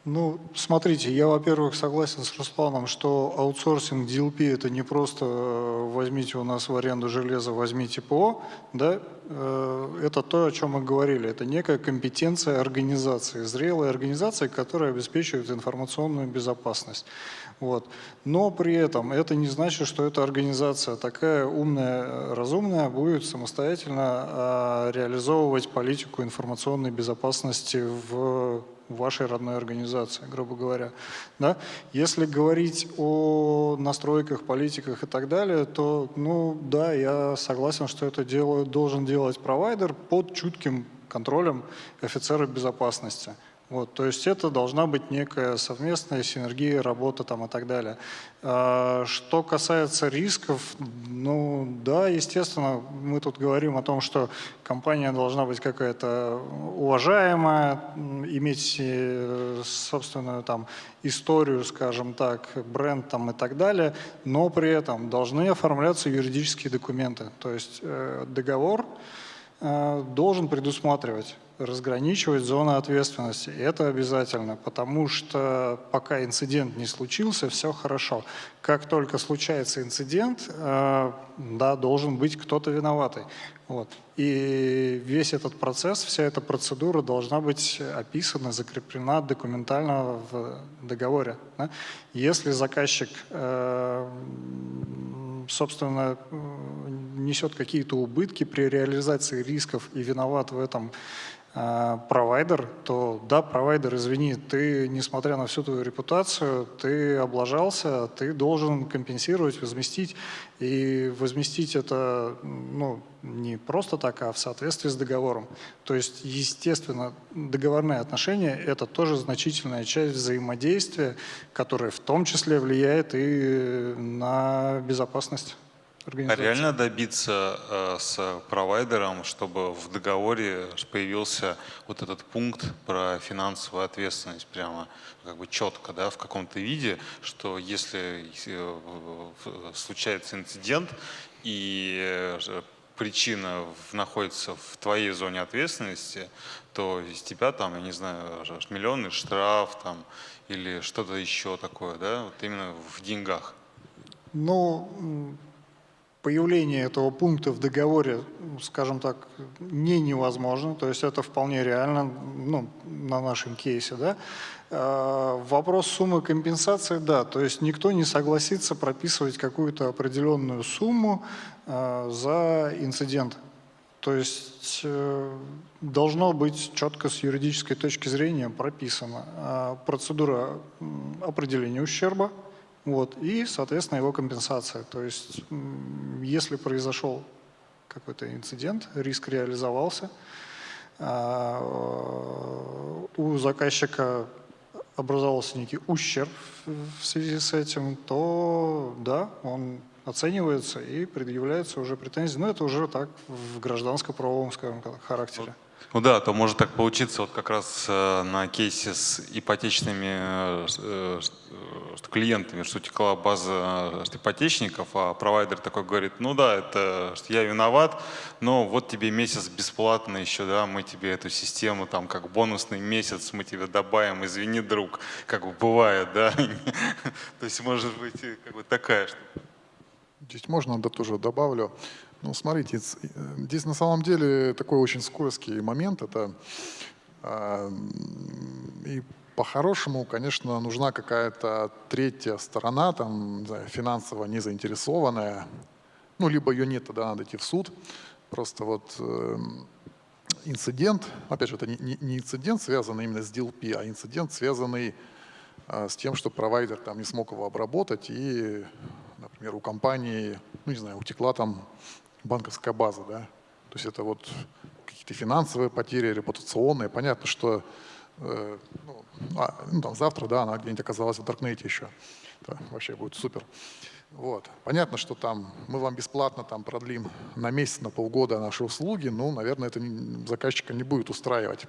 Ну, смотрите, я, во-первых, согласен с Русланом, что аутсорсинг DLP – это не просто э, возьмите у нас в аренду железо, возьмите ПО, да, Э, это то, о чем мы говорили. Это некая компетенция организации, зрелая организация, которая обеспечивает информационную безопасность. Вот. Но при этом это не значит, что эта организация такая умная, разумная будет самостоятельно реализовывать политику информационной безопасности в вашей родной организации, грубо говоря. Да? Если говорить о настройках, политиках и так далее, то, ну да, я согласен, что это делают, должен делать провайдер под чутким контролем офицера безопасности. Вот, то есть это должна быть некая совместная синергия, работа там и так далее. А, что касается рисков, ну да, естественно, мы тут говорим о том, что компания должна быть какая-то уважаемая, иметь э, собственную там историю, скажем так, бренд там и так далее, но при этом должны оформляться юридические документы. То есть э, договор э, должен предусматривать разграничивать зоны ответственности. Это обязательно, потому что пока инцидент не случился, все хорошо. Как только случается инцидент, э, да, должен быть кто-то виноватый. Вот. И весь этот процесс, вся эта процедура должна быть описана, закреплена документально в договоре. Да? Если заказчик, э, собственно, несет какие-то убытки при реализации рисков и виноват в этом провайдер, то да, провайдер, извини, ты, несмотря на всю твою репутацию, ты облажался, ты должен компенсировать, возместить. И возместить это ну, не просто так, а в соответствии с договором. То есть, естественно, договорные отношения – это тоже значительная часть взаимодействия, которая в том числе влияет и на безопасность. А реально добиться э, с провайдером, чтобы в договоре появился вот этот пункт про финансовую ответственность прямо как бы четко, да, в каком-то виде, что если э, случается инцидент и э, причина находится в твоей зоне ответственности, то из тебя там, я не знаю, миллионный штраф там или что-то еще такое, да, вот именно в деньгах. Ну, появление этого пункта в договоре, скажем так, не невозможно, то есть это вполне реально ну, на нашем кейсе. Да? А, вопрос суммы компенсации, да, то есть никто не согласится прописывать какую-то определенную сумму а, за инцидент. То есть э, должно быть четко с юридической точки зрения прописана а, процедура определения ущерба, вот, и, соответственно, его компенсация. То есть, если произошел какой-то инцидент, риск реализовался, а, у заказчика образовался некий ущерб в связи с этим, то да, он оценивается и предъявляется уже претензии. Но это уже так в гражданско-правовом, скажем, характере. Ну да, то может так получиться вот как раз э, на кейсе с ипотечными э, э, клиентами, что текла база ипотечников, а провайдер такой говорит, ну да, это я виноват, но вот тебе месяц бесплатно еще, да, мы тебе эту систему там как бонусный месяц мы тебе добавим, извини, друг, как бы бывает, да. (laughs) То есть может быть как бы такая штука. Здесь можно, да, тоже добавлю. Ну, смотрите, э, здесь на самом деле такой очень скользкий момент. Это э, и по-хорошему, конечно, нужна какая-то третья сторона, там, знаю, финансово не заинтересованная. Ну, либо ее нет, тогда надо идти в суд. Просто вот э, инцидент, опять же, это не, не инцидент, связанный именно с DLP, а инцидент, связанный э, с тем, что провайдер там не смог его обработать и, например, у компании, ну, не знаю, утекла там банковская база, да. То есть это вот какие-то финансовые потери, репутационные. Понятно, что э, ну, а, ну, там, завтра, да, она где-нибудь оказалась в Даркнете еще. Это вообще будет супер. Вот. Понятно, что там мы вам бесплатно там продлим на месяц, на полгода наши услуги, ну, наверное, это заказчика не будет устраивать.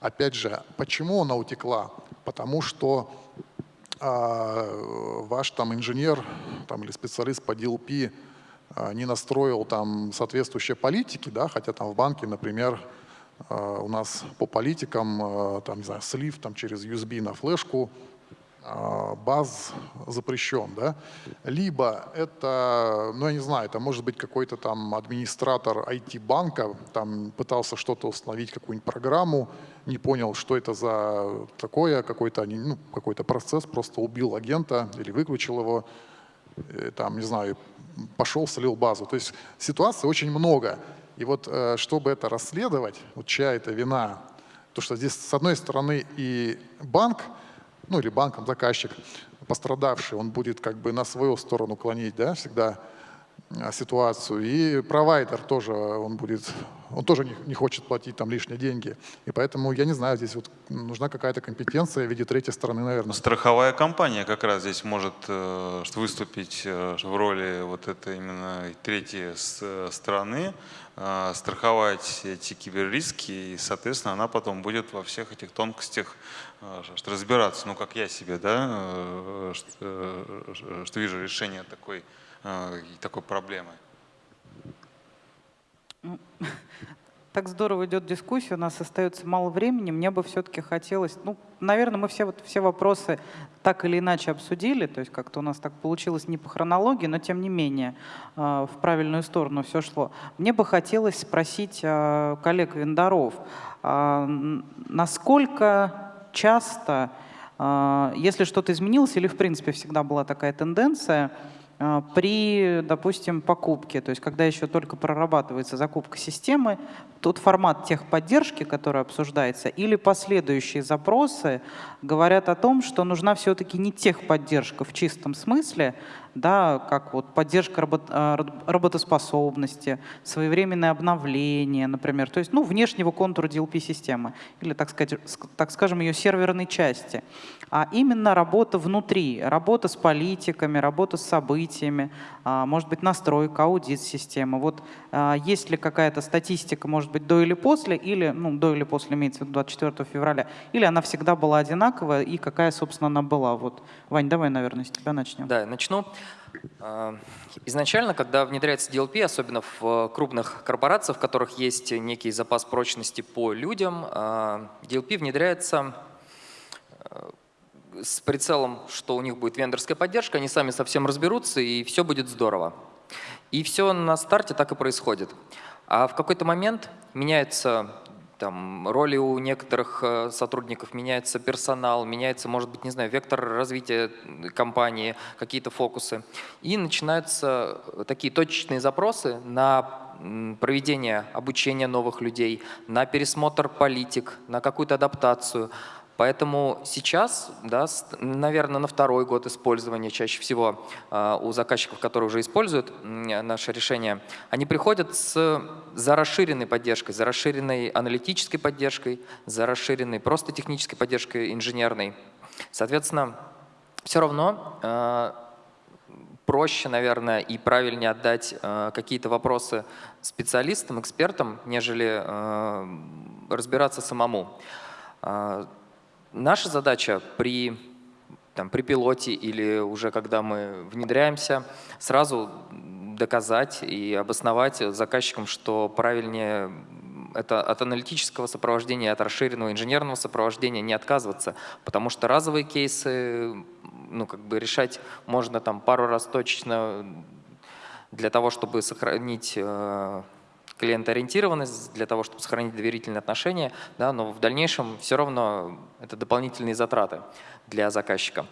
Опять же, почему она утекла? Потому что а, ваш там инженер там, или специалист по DLP не настроил там соответствующие политики, да, хотя там в банке, например, э, у нас по политикам, э, там, не знаю, слив там, через USB на флешку, баз запрещен, да, либо это, ну я не знаю, это может быть какой-то там администратор IT-банка, там пытался что-то установить, какую-нибудь программу, не понял, что это за такое, какой-то ну, какой процесс, просто убил агента или выключил его, там, не знаю, пошел, слил базу. То есть ситуаций очень много. И вот э, чтобы это расследовать, вот чья это вина, то что здесь с одной стороны и банк, ну или банком заказчик, пострадавший, он будет как бы на свою сторону клонить, да, всегда ситуацию. И провайдер тоже, он будет, он тоже не, не хочет платить там лишние деньги. И поэтому, я не знаю, здесь вот нужна какая-то компетенция в виде третьей стороны, наверное. Страховая компания как раз здесь может э, выступить э, в роли вот этой именно третьей стороны, э, страховать эти киберриски, и, соответственно, она потом будет во всех этих тонкостях разбираться. Ну, как я себе, да, что, что вижу решение такой такой проблемы? Так здорово идет дискуссия, у нас остается мало времени. Мне бы все-таки хотелось, ну, наверное, мы все, вот, все вопросы так или иначе обсудили, то есть как-то у нас так получилось не по хронологии, но тем не менее э, в правильную сторону все шло. Мне бы хотелось спросить э, коллег-вендоров, насколько часто, если что-то изменилось или в принципе всегда была такая тенденция, при, допустим, покупке, то есть когда еще только прорабатывается закупка системы, тот формат техподдержки, который обсуждается, или последующие запросы говорят о том, что нужна все-таки не техподдержка в чистом смысле, да, как вот поддержка а, работоспособности, своевременное обновление, например, то есть ну, внешнего контура DLP-системы, или, так, сказать, так скажем, ее серверной части, а именно работа внутри, работа с политиками, работа с событиями, а, может быть, настройка, аудит системы. Вот а, есть ли какая-то статистика, может быть, до или после, или, ну, до или после имеется в виду 24 февраля, или она всегда была одинаковая, и какая, собственно, она была? Вот, Вань, давай, наверное, с тебя начнем. Да, начну. А, изначально, когда внедряется DLP, особенно в крупных корпорациях, в которых есть некий запас прочности по людям, DLP внедряется с прицелом, что у них будет вендорская поддержка, они сами совсем разберутся, и все будет здорово. И все на старте так и происходит. А в какой-то момент меняются там, роли у некоторых э, сотрудников, меняется персонал, меняется, может быть, не знаю, вектор развития компании, какие-то фокусы. И начинаются такие точечные запросы на проведение обучения новых людей, на пересмотр политик, на какую-то адаптацию. Поэтому сейчас, да, наверное, на второй год использования чаще всего э, у заказчиков, которые уже используют наше решение, они приходят с, за расширенной поддержкой, за расширенной аналитической поддержкой, за расширенной просто технической поддержкой инженерной. Соответственно, все равно э, проще, наверное, и правильнее отдать э, какие-то вопросы специалистам, экспертам, нежели разбираться самому. Наша задача при, там, при пилоте или уже когда мы внедряемся, сразу доказать и обосновать заказчикам, что правильнее это от аналитического сопровождения, от расширенного инженерного сопровождения не отказываться, потому что разовые кейсы ну, как бы решать можно там пару раз точечно для того, чтобы сохранить э, клиентоориентированность для того, чтобы сохранить доверительные отношения, да, но в дальнейшем все равно это дополнительные затраты для заказчика.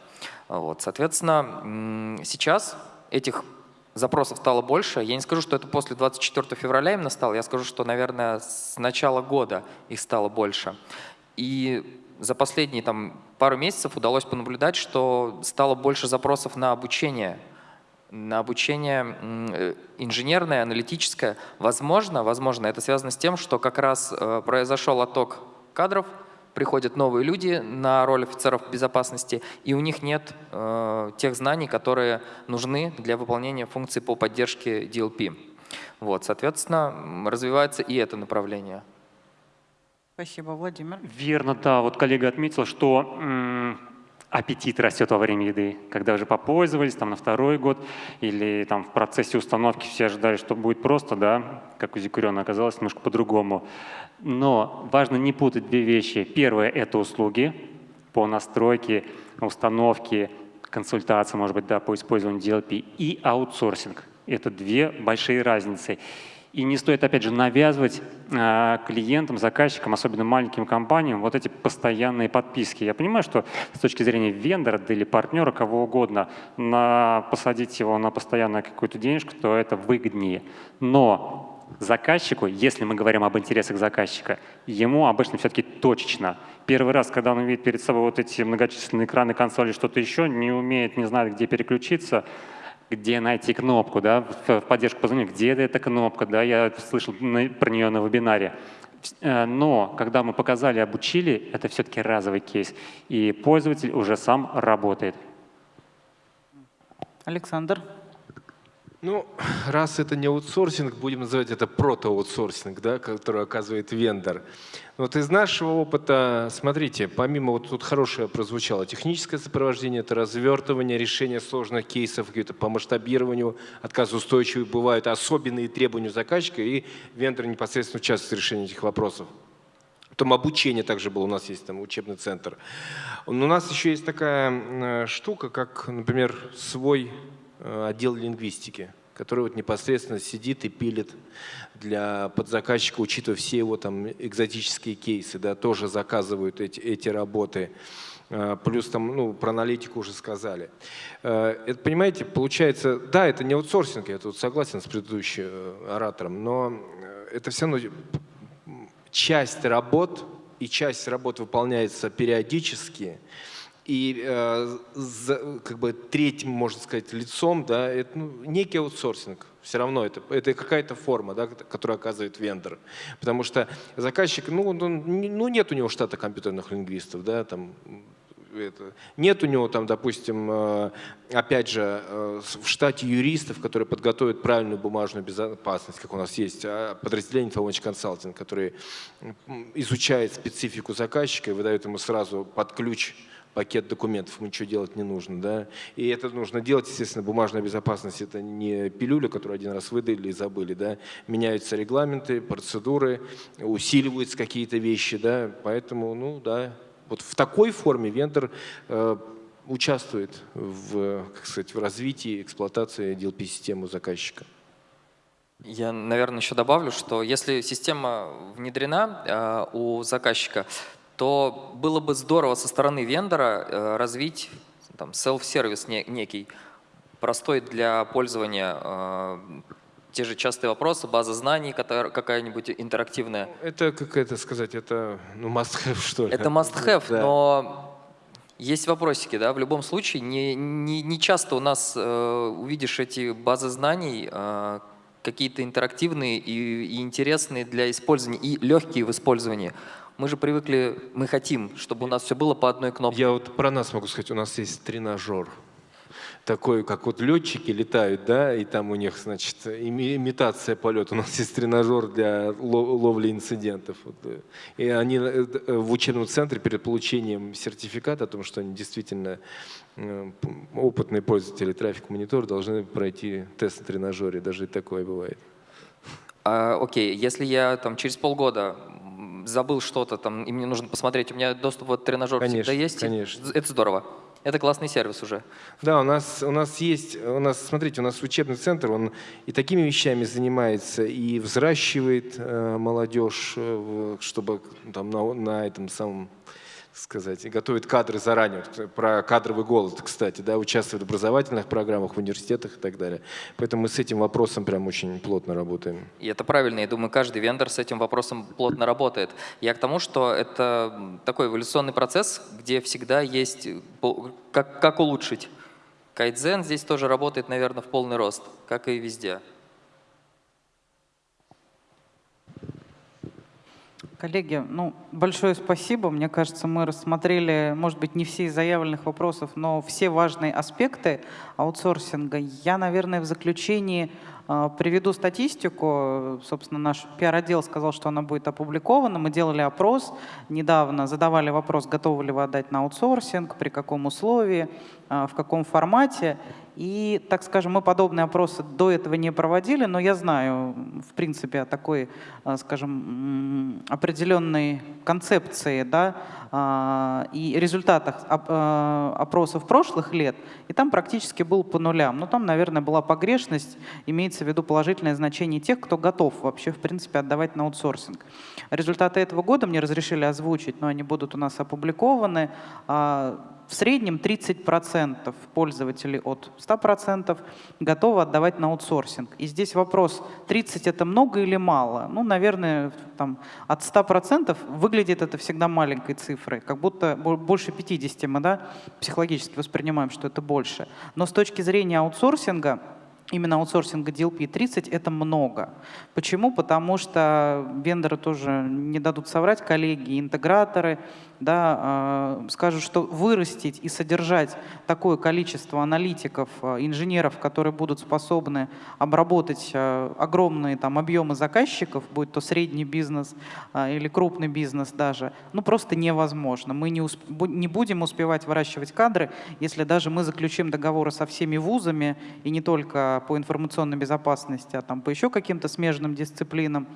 Вот, соответственно, сейчас этих запросов стало больше. Я не скажу, что это после 24 февраля именно стало, я скажу, что, наверное, с начала года их стало больше. И за последние там, пару месяцев удалось понаблюдать, что стало больше запросов на обучение обучение э, инженерное, аналитическое. Возможно, возможно, это связано с тем, что как раз э, произошел отток кадров, приходят новые люди на роль офицеров безопасности, и у них нет э, тех знаний, которые нужны для выполнения функций по поддержке DLP. Вот, соответственно, развивается и это направление. Спасибо, Владимир. Верно, да. Вот коллега отметил, что аппетит растет во время еды, когда уже попользовались там на второй год или там в процессе установки все ожидали, что будет просто, да, как у Зикурена оказалось немножко по-другому. Но важно не путать две вещи. Первое – это услуги по настройке, установке, консультации, может быть, да, по использованию DLP и аутсорсинг. Это две большие разницы. И не стоит, опять же, навязывать э, клиентам, заказчикам, особенно маленьким компаниям, вот эти постоянные подписки. Я понимаю, что с точки зрения вендора да, или партнера, кого угодно, на, посадить его на постоянную какую-то денежку, то это выгоднее. Но заказчику, если мы говорим об интересах заказчика, ему обычно все-таки точечно. Первый раз, когда он увидит перед собой вот эти многочисленные экраны консоли, что-то еще, не умеет, не знает, где переключиться, где найти кнопку, да, в поддержку позвонить, где эта кнопка, да, я слышал про нее на вебинаре. Э, но когда мы показали, обучили, это все-таки разовый кейс, и пользователь уже сам работает. Александр. Ну, раз это не аутсорсинг, будем называть это протоаутсорсинг, да, который оказывает вендор. Вот из нашего опыта, смотрите, помимо, вот тут хорошее прозвучало, техническое сопровождение, это развертывание, решение сложных кейсов, какие-то по масштабированию, отказоустойчивые бывают особенные требования заказчика, и вендор непосредственно участвует в решении этих вопросов. Потом обучение также было, у нас есть там учебный центр. У нас еще есть такая штука, как, например, свой Э, отдел лингвистики, который вот непосредственно сидит и пилит для подзаказчика, учитывая все его там экзотические кейсы, да, тоже заказывают эти, эти работы. Э, плюс там, ну, про аналитику уже сказали. Э, это, понимаете, получается, да, это не аутсорсинг, я тут согласен с предыдущим оратором, но это все равно часть работ, и часть работ выполняется периодически, и э, за, как бы третьим, можно сказать, лицом, да, это ну, некий аутсорсинг. Все равно это, это какая-то форма, да, которую оказывает вендор. Потому что заказчик, ну, он, ну нет у него штата компьютерных лингвистов, да, там, это, нет у него там, допустим, э, опять же, э, в штате юристов, которые подготовят правильную бумажную безопасность, как у нас есть, а подразделение Инфомоч Консалтинг, который изучает специфику заказчика и выдает ему сразу под ключ пакет документов, ничего делать не нужно. Да? И это нужно делать, естественно, бумажная безопасность – это не пилюля, которую один раз выдали и забыли. Да? Меняются регламенты, процедуры, усиливаются какие-то вещи. Да? Поэтому, ну да, вот в такой форме вендор э, участвует в, как сказать, в развитии, эксплуатации DLP-системы заказчика. Я, наверное, еще добавлю, что если система внедрена э, у заказчика, то было бы здорово со стороны вендора э, развить там, self-сервис некий, простой для пользования, э, те же частые вопросы, база знаний какая-нибудь интерактивная. Ну, это, как это сказать, это ну, must-have, (laughs) что ли? Это must-have, да. но есть вопросики, да, в любом случае. Не, не, не часто у нас э, увидишь эти базы знаний, э, какие-то интерактивные и, и интересные для использования, и легкие в использовании. Мы же привыкли, мы хотим, чтобы у нас все было по одной кнопке. Я вот про нас могу сказать, у нас есть тренажер. Такой, как вот летчики летают, да, и там у них, значит, имитация полета. У нас есть тренажер для ловли инцидентов. Э, и они э, в учебном центре перед получением сертификата о том, что они действительно э, опытные пользователи трафик-монитор должны пройти тест на тренажере. Даже и такое бывает. А, окей, если я там через полгода забыл что-то там, и мне нужно посмотреть, у меня доступ в этот тренажер конечно, всегда есть. Конечно. Это здорово. Это классный сервис уже. Да, у нас, у нас есть, у нас, смотрите, у нас учебный центр, он и такими вещами занимается, и взращивает э, молодежь, э, чтобы там на, на этом самом сказать, и готовит кадры заранее. Вот про кадровый голод, кстати, да, участвует в образовательных программах, в университетах и так далее. Поэтому мы с этим вопросом прям очень плотно работаем. И это правильно. Я думаю, каждый вендор с этим вопросом плотно работает. Я к тому, что это такой эволюционный процесс, где всегда есть как, как улучшить. Кайдзен здесь тоже работает, наверное, в полный рост, как и везде. Коллеги, ну, большое спасибо. Мне кажется, мы рассмотрели, может быть, не все из заявленных вопросов, но все важные аспекты аутсорсинга. Я, наверное, в заключении А, Приведу статистику. Собственно, наш пиар-отдел сказал, что она будет опубликована. Мы делали опрос недавно, задавали вопрос, готовы ли вы отдать на аутсорсинг, при каком условии, а, в каком формате. И, так скажем, мы подобные опросы до этого не проводили, но я знаю, в принципе, о такой, а, скажем, определенной концепции да, и результатах а, опросов прошлых лет, и там практически был по нулям. Но там, наверное, была погрешность, имеется в виду положительное значение тех, кто готов вообще, в принципе, отдавать на аутсорсинг. Результаты этого года мне разрешили озвучить, но они будут у нас опубликованы. А, В среднем 30% пользователей от 100% готовы отдавать на аутсорсинг. И здесь вопрос, 30 это много или мало? Ну, наверное, там, от 100% выглядит это всегда маленькой цифрой, как будто бо- больше 50 мы да, психологически воспринимаем, что это больше. Но с точки зрения аутсорсинга, именно аутсорсинга DLP 30 это много. Почему? Потому что вендоры тоже не дадут соврать, коллеги, интеграторы, да, э, скажут, что вырастить и содержать такое количество аналитиков, э, инженеров, которые будут способны обработать э, огромные там, объемы заказчиков, будь то средний бизнес или крупный бизнес даже, ну просто невозможно. Мы не, усп- не будем успевать выращивать кадры, если даже мы заключим договоры со всеми вузами, и не только по информационной безопасности, а там по еще каким-то смежным дисциплинам,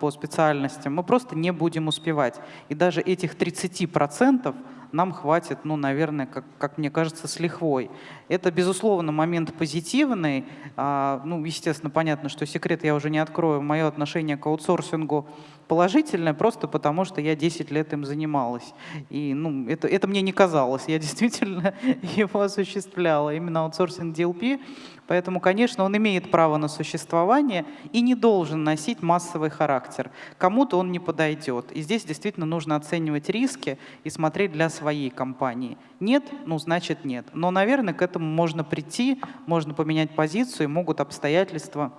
по специальностям, мы просто не будем успевать. И даже этих 30% нам хватит, ну, наверное, как, как мне кажется, с лихвой. Это, безусловно, момент позитивный. А, ну, естественно, понятно, что секрет я уже не открою. Мое отношение к аутсорсингу положительное, просто потому что я 10 лет им занималась. И ну, это, это мне не казалось. Я (laughs) действительно его осуществляла, именно аутсорсинг DLP. Поэтому, конечно, он имеет право на существование и не должен носить массовый характер. Кому-то он не подойдет. И здесь действительно нужно оценивать риски и смотреть для своей компании. Нет, ну значит нет. Но, наверное, к этому можно прийти, можно поменять позицию, и могут обстоятельства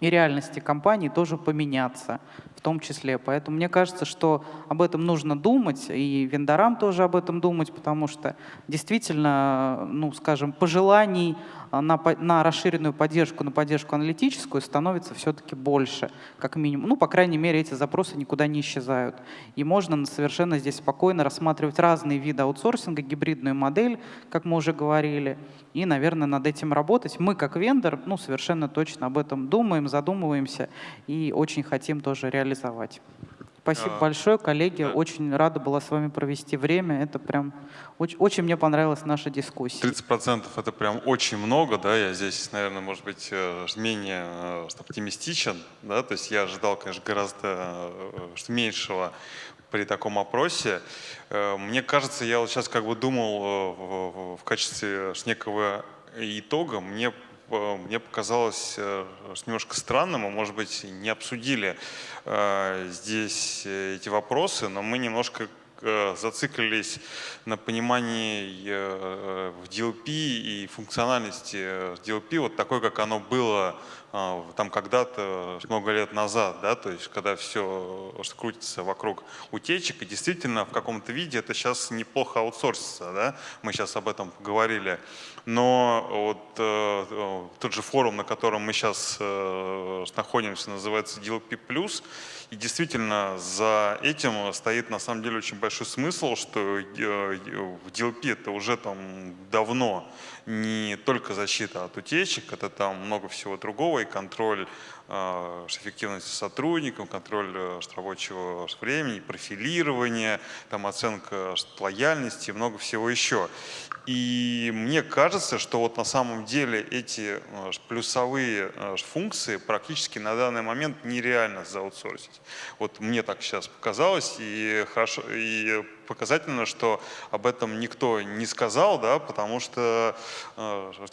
и реальности компании тоже поменяться в том числе. Поэтому мне кажется, что об этом нужно думать, и вендорам тоже об этом думать, потому что действительно, ну, скажем, пожеланий на, на расширенную поддержку, на поддержку аналитическую становится все-таки больше, как минимум. Ну, по крайней мере, эти запросы никуда не исчезают. И можно совершенно здесь спокойно рассматривать разные виды аутсорсинга, гибридную модель, как мы уже говорили, и, наверное, над этим работать. Мы, как вендор, ну, совершенно точно об этом думаем, задумываемся и очень хотим тоже реализовать. Спасибо А, большое, коллеги. да. Очень рада была с вами провести время. Это прям очень, очень мне понравилась наша дискуссия. 30% это прям очень много, да, я здесь, наверное, может быть, э, менее э, оптимистичен, да, то есть я ожидал, конечно, гораздо э, меньшего при таком опросе. Мне кажется, я вот сейчас как бы думал в- качестве некого итога, мне мне показалось э, немножко странным, мы, может быть, не обсудили э, здесь э, эти вопросы, но мы немножко э, зациклились на понимании э, в DLP и функциональности э, DLP вот такой, как оно было э, там когда-то, много лет назад, да, то есть когда все, крутится вокруг утечек, и действительно в каком-то виде это сейчас неплохо аутсорсится, да, мы сейчас об этом говорили, но вот э, э, тот же форум, на котором мы сейчас находимся, называется DLP+, и действительно за этим стоит на самом деле очень большой смысл, что э, в DLP это уже там давно не только защита от утечек, это там много всего другого, контроль эффективности сотрудников, контроль э, рабочего времени, профилирование, там оценка лояльности и много всего еще. И мне кажется, что вот на самом деле эти э, плюсовые э, функции практически на данный момент нереально заутсорсить. Вот мне так сейчас показалось, и, хорошо, и показательно, что об этом никто не сказал, да, потому что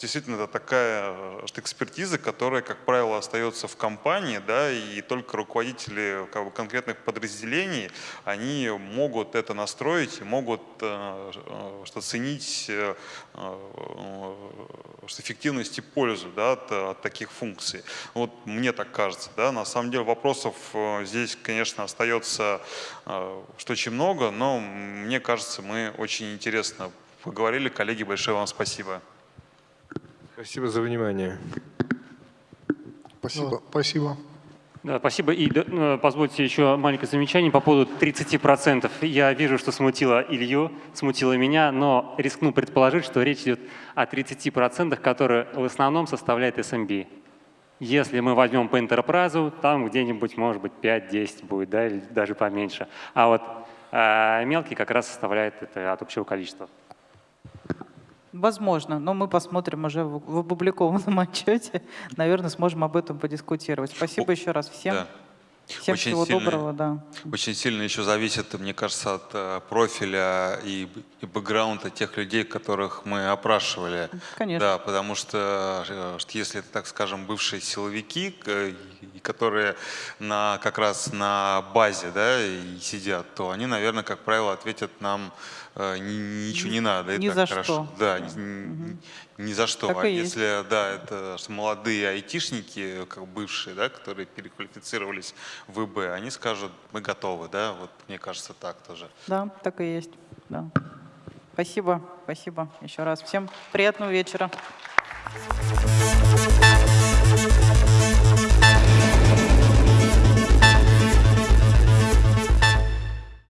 действительно это такая экспертиза, которая, как правило, остается в компании, да, и только руководители как бы, конкретных подразделений, они могут это настроить могут э, э, что ценить э, э, что эффективность и пользу да, от, от таких функций. Вот мне так кажется. Да. На самом деле вопросов э, здесь, конечно, остается э, что очень много, но мне кажется, мы очень интересно поговорили. Коллеги, большое вам спасибо. Спасибо за внимание. Спасибо. Спасибо. Да, спасибо. И да, э, позвольте еще маленькое замечание по поводу 30%. Я вижу, что смутило Илью, смутило меня, но рискну предположить, что речь идет о 30%, которые в основном составляет SMB. Если мы возьмем по Enterprise, там где-нибудь, может быть, 5-10 будет, да, или даже поменьше. А вот э, мелкий как раз составляет это от общего количества. Возможно, но мы посмотрим уже в, в опубликованном (laughs) отчете. Наверное, сможем об этом подискутировать. Спасибо еще раз всем. Да. Всем Очень всего сильно- доброго, да. Очень сильно еще зависит, мне кажется, от э, профиля и, и бэкграунда тех людей, которых мы опрашивали. Конечно. Да, потому что, э, если это, так скажем, бывшие силовики, которые на, как раз на базе да, и сидят, то они, наверное, как правило, ответят нам э, ни- ничего не надо. ни это за хорошо. что. Да, ни, ни- ни за что. Так а и есть. если, да, это молодые айтишники, как бывшие, да, которые переквалифицировались в ИБ, они скажут, мы готовы, да, вот мне кажется так тоже. Да, так и есть. Да. Спасибо, спасибо еще раз. Всем приятного вечера.